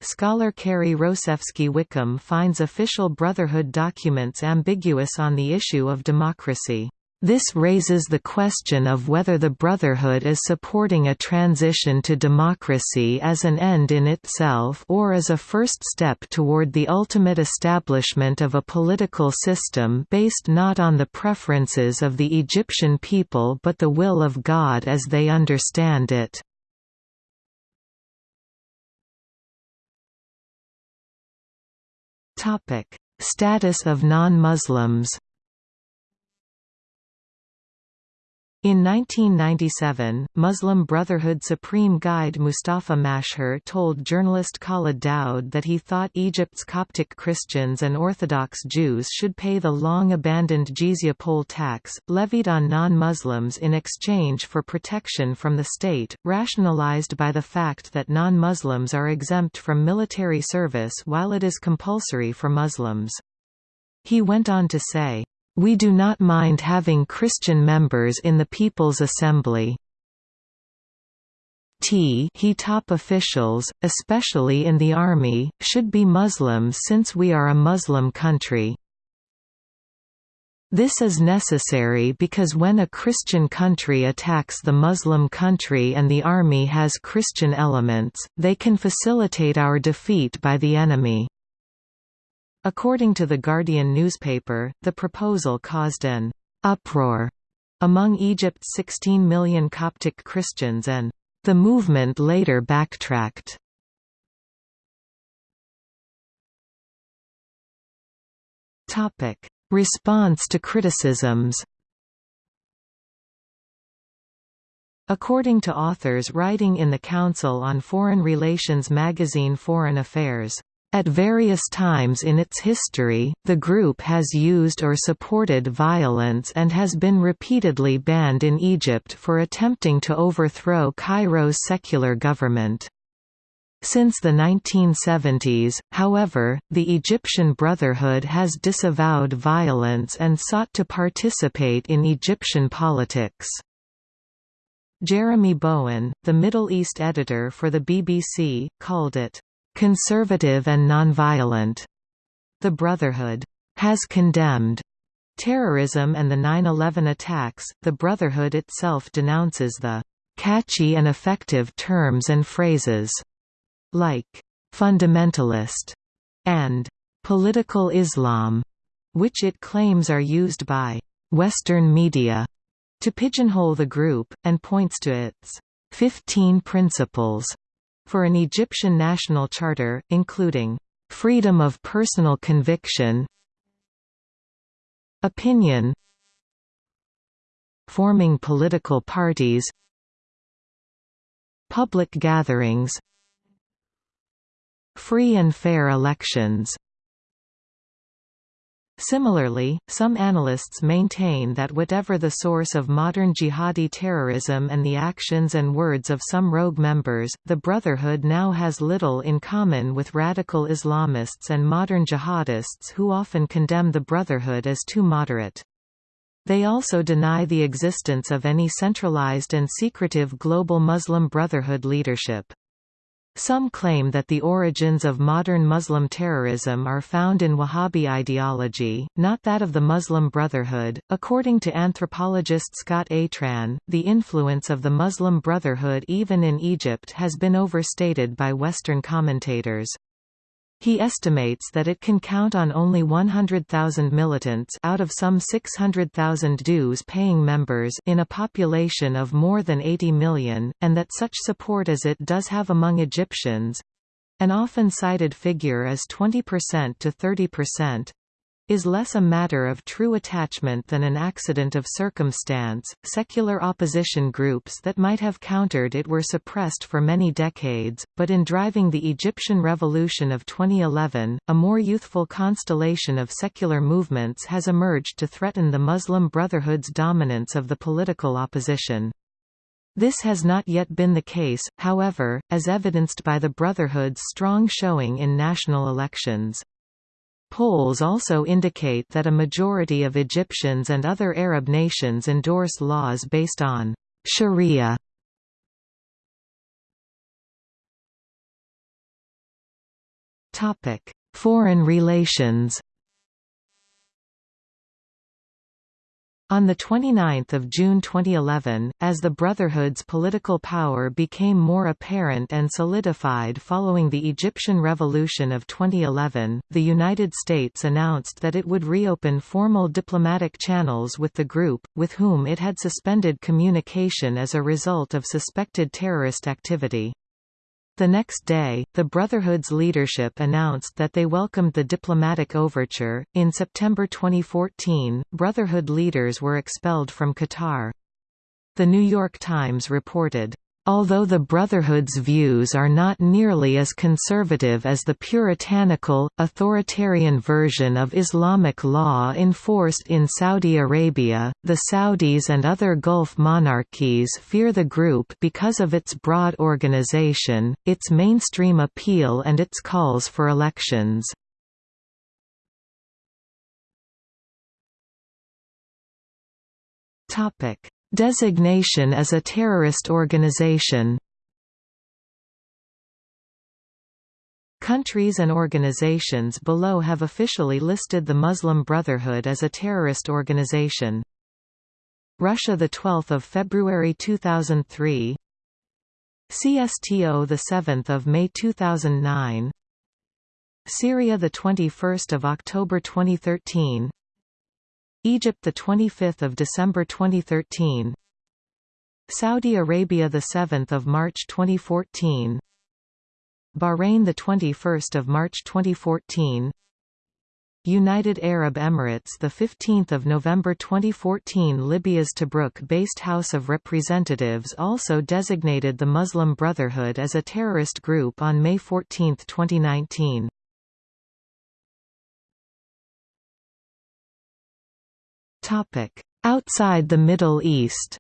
Scholar Carrie Rosefsky Wickham finds official Brotherhood documents ambiguous on the issue of democracy. This raises the question of whether the Brotherhood is supporting a transition to democracy as an end in itself or as a first step toward the ultimate establishment of a political system based not on the preferences of the Egyptian people but the will of God as they understand it. Topic: Status of non-Muslims In 1997, Muslim Brotherhood Supreme Guide Mustafa Mashhur told journalist Khalid Daoud that he thought Egypt's Coptic Christians and Orthodox Jews should pay the long-abandoned jizya poll tax, levied on non-Muslims in exchange for protection from the state, rationalized by the fact that non-Muslims are exempt from military service while it is compulsory for Muslims. He went on to say, we do not mind having Christian members in the People's Assembly. T he top officials, especially in the army, should be Muslims since we are a Muslim country. This is necessary because when a Christian country attacks the Muslim country and the army has Christian elements, they can facilitate our defeat by the enemy. According to The Guardian newspaper, the proposal caused an «uproar» among Egypt's 16 million Coptic Christians and the movement later backtracked. Response to criticisms According to authors writing in the Council on Foreign Relations magazine Foreign Affairs, at various times in its history, the group has used or supported violence and has been repeatedly banned in Egypt for attempting to overthrow Cairo's secular government. Since the 1970s, however, the Egyptian Brotherhood has disavowed violence and sought to participate in Egyptian politics. Jeremy Bowen, the Middle East editor for the BBC, called it conservative and nonviolent. The Brotherhood has condemned terrorism and the 9-11 attacks. The Brotherhood itself denounces the catchy and effective terms and phrases like fundamentalist and political Islam, which it claims are used by Western media to pigeonhole the group, and points to its 15 principles for an Egyptian national charter, including freedom of personal conviction opinion forming political parties public gatherings free and fair elections Similarly, some analysts maintain that whatever the source of modern jihadi terrorism and the actions and words of some rogue members, the Brotherhood now has little in common with radical Islamists and modern jihadists who often condemn the Brotherhood as too moderate. They also deny the existence of any centralized and secretive global Muslim Brotherhood leadership. Some claim that the origins of modern Muslim terrorism are found in Wahhabi ideology, not that of the Muslim Brotherhood. According to anthropologist Scott Atran, the influence of the Muslim Brotherhood even in Egypt has been overstated by Western commentators. He estimates that it can count on only 100,000 militants out of some 600,000 dues-paying members in a population of more than 80 million, and that such support as it does have among Egyptians—an often cited figure is 20% to 30%, is less a matter of true attachment than an accident of circumstance. Secular opposition groups that might have countered it were suppressed for many decades, but in driving the Egyptian revolution of 2011, a more youthful constellation of secular movements has emerged to threaten the Muslim Brotherhood's dominance of the political opposition. This has not yet been the case, however, as evidenced by the Brotherhood's strong showing in national elections. Polls also indicate that a majority of Egyptians and other Arab nations endorse laws based on sharia. Topic: Foreign relations On 29 June 2011, as the Brotherhood's political power became more apparent and solidified following the Egyptian Revolution of 2011, the United States announced that it would reopen formal diplomatic channels with the group, with whom it had suspended communication as a result of suspected terrorist activity. The next day, the Brotherhood's leadership announced that they welcomed the diplomatic overture. In September 2014, Brotherhood leaders were expelled from Qatar. The New York Times reported, Although the Brotherhood's views are not nearly as conservative as the puritanical, authoritarian version of Islamic law enforced in Saudi Arabia, the Saudis and other Gulf monarchies fear the group because of its broad organization, its mainstream appeal and its calls for elections. Topic Designation as a terrorist organization. Countries and organizations below have officially listed the Muslim Brotherhood as a terrorist organization. Russia the 12th of February 2003 CSTO the 7th of May 2009 Syria the 21st of October 2013 Egypt the 25th of December 2013 Saudi Arabia the 7th of March 2014 Bahrain the 21st of March 2014 United Arab Emirates the 15th of November 2014 Libya's Tobruk-based House of Representatives also designated the Muslim Brotherhood as a terrorist group on May 14, 2019 Outside the Middle East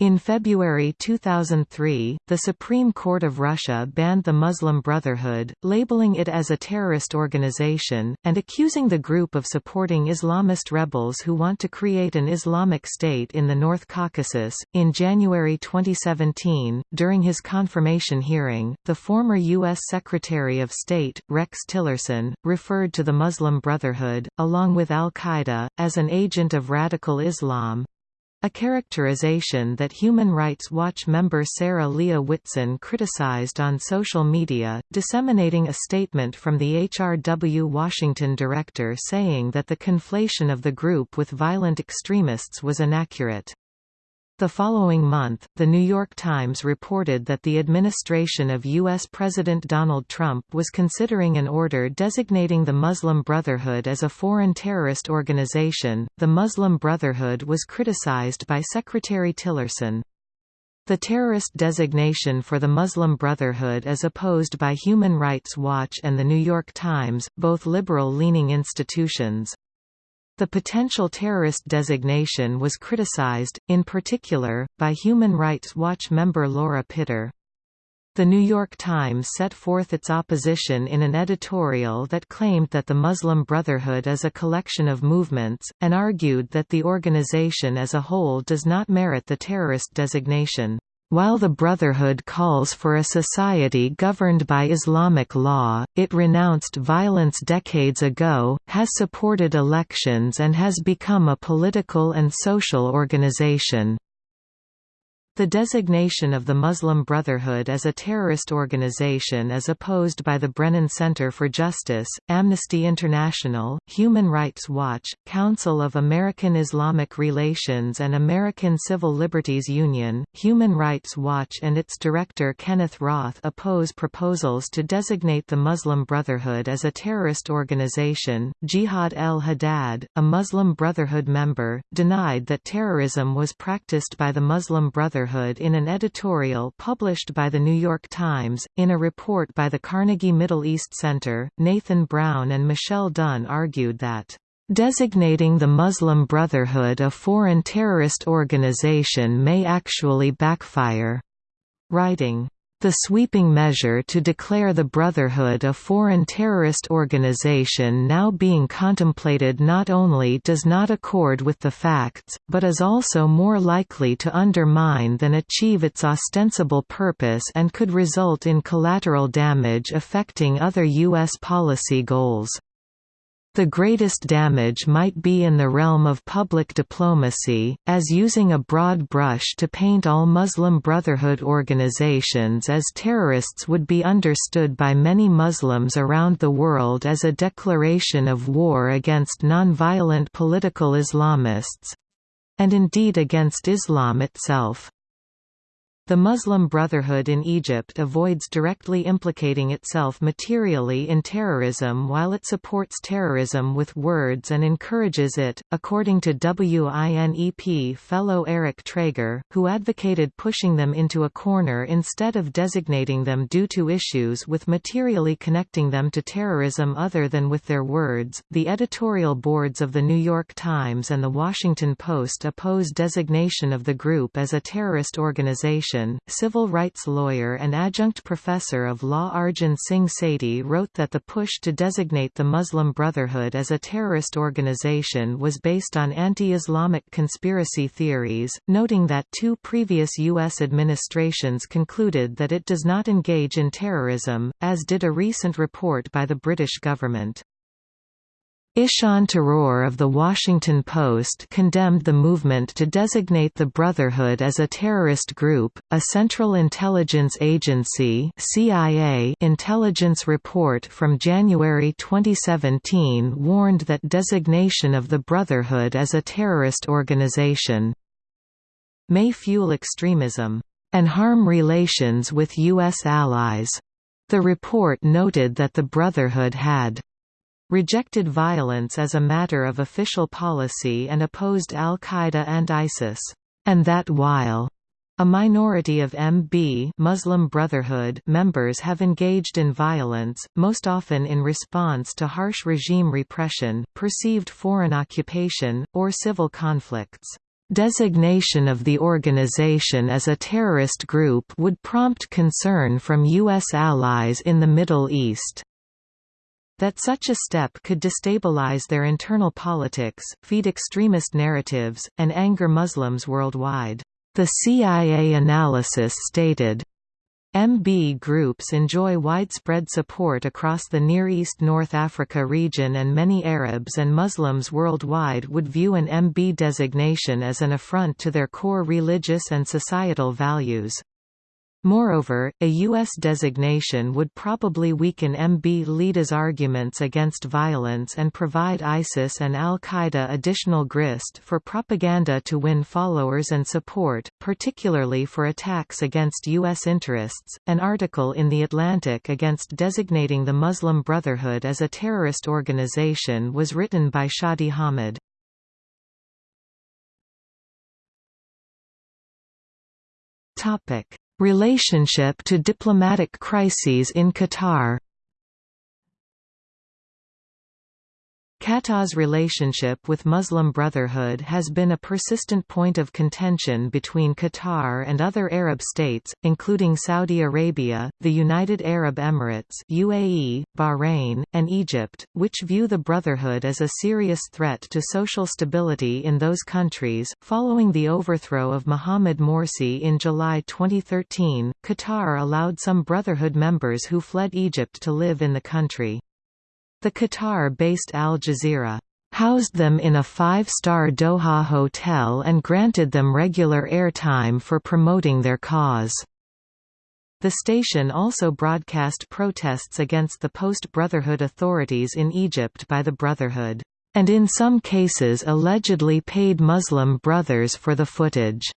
In February 2003, the Supreme Court of Russia banned the Muslim Brotherhood, labeling it as a terrorist organization, and accusing the group of supporting Islamist rebels who want to create an Islamic State in the North Caucasus. In January 2017, during his confirmation hearing, the former U.S. Secretary of State, Rex Tillerson, referred to the Muslim Brotherhood, along with al Qaeda, as an agent of radical Islam, a characterization that Human Rights Watch member Sarah Leah Whitson criticized on social media, disseminating a statement from the HRW Washington director saying that the conflation of the group with violent extremists was inaccurate. The following month, The New York Times reported that the administration of U.S. President Donald Trump was considering an order designating the Muslim Brotherhood as a foreign terrorist organization. The Muslim Brotherhood was criticized by Secretary Tillerson. The terrorist designation for the Muslim Brotherhood is opposed by Human Rights Watch and The New York Times, both liberal-leaning institutions. The potential terrorist designation was criticized, in particular, by Human Rights Watch member Laura Pitter. The New York Times set forth its opposition in an editorial that claimed that the Muslim Brotherhood is a collection of movements, and argued that the organization as a whole does not merit the terrorist designation. While the Brotherhood calls for a society governed by Islamic law, it renounced violence decades ago, has supported elections and has become a political and social organization. The designation of the Muslim Brotherhood as a terrorist organization is opposed by the Brennan Center for Justice, Amnesty International, Human Rights Watch, Council of American Islamic Relations and American Civil Liberties Union. Human Rights Watch and its director Kenneth Roth oppose proposals to designate the Muslim Brotherhood as a terrorist organization. Jihad el Haddad, a Muslim Brotherhood member, denied that terrorism was practiced by the Muslim Brotherhood Brotherhood in an editorial published by The New York Times. In a report by the Carnegie Middle East Center, Nathan Brown and Michele Dunne argued that Designating the Muslim Brotherhood a foreign terrorist organization may actually backfire. Writing, the sweeping measure to declare the Brotherhood a foreign terrorist organization now being contemplated not only does not accord with the facts, but is also more likely to undermine than achieve its ostensible purpose and could result in collateral damage affecting other U.S. policy goals. The greatest damage might be in the realm of public diplomacy, as using a broad brush to paint all Muslim Brotherhood organizations as terrorists would be understood by many Muslims around the world as a declaration of war against nonviolent political Islamists—and indeed against Islam itself. The Muslim Brotherhood in Egypt avoids directly implicating itself materially in terrorism while it supports terrorism with words and encourages it, according to WINEP fellow Eric Trager, who advocated pushing them into a corner instead of designating them due to issues with materially connecting them to terrorism other than with their words. The editorial boards of The New York Times and The Washington Post oppose designation of the group as a terrorist organization civil rights lawyer and adjunct professor of law Arjun Singh Sethi wrote that the push to designate the Muslim Brotherhood as a terrorist organization was based on anti-Islamic conspiracy theories, noting that two previous U.S. administrations concluded that it does not engage in terrorism, as did a recent report by the British government. Ishaan Tharoor of The Washington Post condemned the movement to designate the Brotherhood as a terrorist group. A Central Intelligence Agency (CIA) intelligence report from January 2017 warned that designation of the Brotherhood as a terrorist organization may fuel extremism and harm relations with U.S. allies. The report noted that the Brotherhood had rejected violence as a matter of official policy and opposed al-Qaeda and ISIS, and that while a minority of MB Muslim Brotherhood members have engaged in violence, most often in response to harsh regime repression, perceived foreign occupation, or civil conflicts. Designation of the organization as a terrorist group would prompt concern from U.S. allies in the Middle East that such a step could destabilize their internal politics, feed extremist narratives, and anger Muslims worldwide. The CIA analysis stated, MB groups enjoy widespread support across the Near East North Africa region and many Arabs and Muslims worldwide would view an MB designation as an affront to their core religious and societal values. Moreover, a U.S. designation would probably weaken MB Leada's arguments against violence and provide ISIS and al-Qaeda additional grist for propaganda to win followers and support, particularly for attacks against U.S. interests. An article in The Atlantic against designating the Muslim Brotherhood as a terrorist organization was written by Shadi Hamid. Topic: Relationship to diplomatic crises in Qatar Qatar's relationship with Muslim Brotherhood has been a persistent point of contention between Qatar and other Arab states, including Saudi Arabia, the United Arab Emirates UAE, Bahrain, and Egypt, which view the Brotherhood as a serious threat to social stability in those countries. Following the overthrow of Mohamed Morsi in July 2013, Qatar allowed some Brotherhood members who fled Egypt to live in the country. The Qatar-based Al Jazeera housed them in a five-star Doha hotel and granted them regular airtime for promoting their cause. The station also broadcast protests against the post-Brotherhood authorities in Egypt by the Brotherhood, and in some cases allegedly paid Muslim brothers for the footage.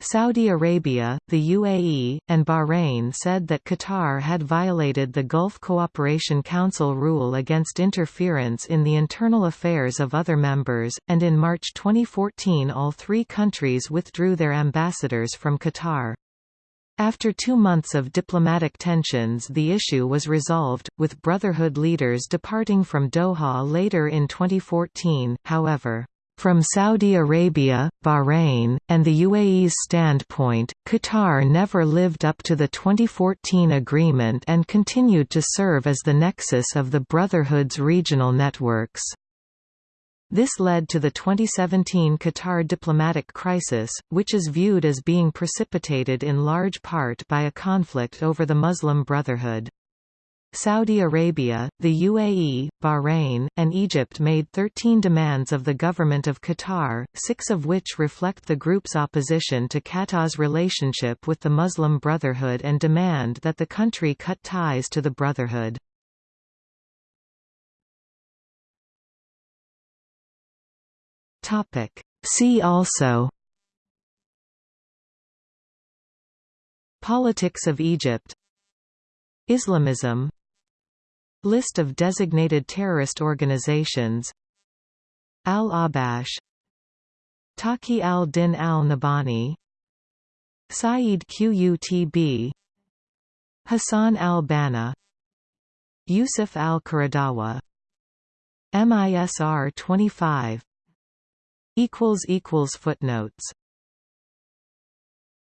Saudi Arabia, the UAE, and Bahrain said that Qatar had violated the Gulf Cooperation Council rule against interference in the internal affairs of other members, and in March 2014 all three countries withdrew their ambassadors from Qatar. After two months of diplomatic tensions the issue was resolved, with Brotherhood leaders departing from Doha later in 2014, however. From Saudi Arabia, Bahrain, and the UAE's standpoint, Qatar never lived up to the 2014 agreement and continued to serve as the nexus of the Brotherhood's regional networks. This led to the 2017 Qatar diplomatic crisis, which is viewed as being precipitated in large part by a conflict over the Muslim Brotherhood. Saudi Arabia, the UAE, Bahrain, and Egypt made 13 demands of the government of Qatar, six of which reflect the group's opposition to Qatar's relationship with the Muslim Brotherhood and demand that the country cut ties to the Brotherhood. See also Politics of Egypt Islamism List of designated terrorist organizations. Al-Ahbash. Taqi al-Din al-Nabhani. Sayyid Qutb. Hassan al-Banna. Yusuf al-Qaradawi MISR 25 Footnotes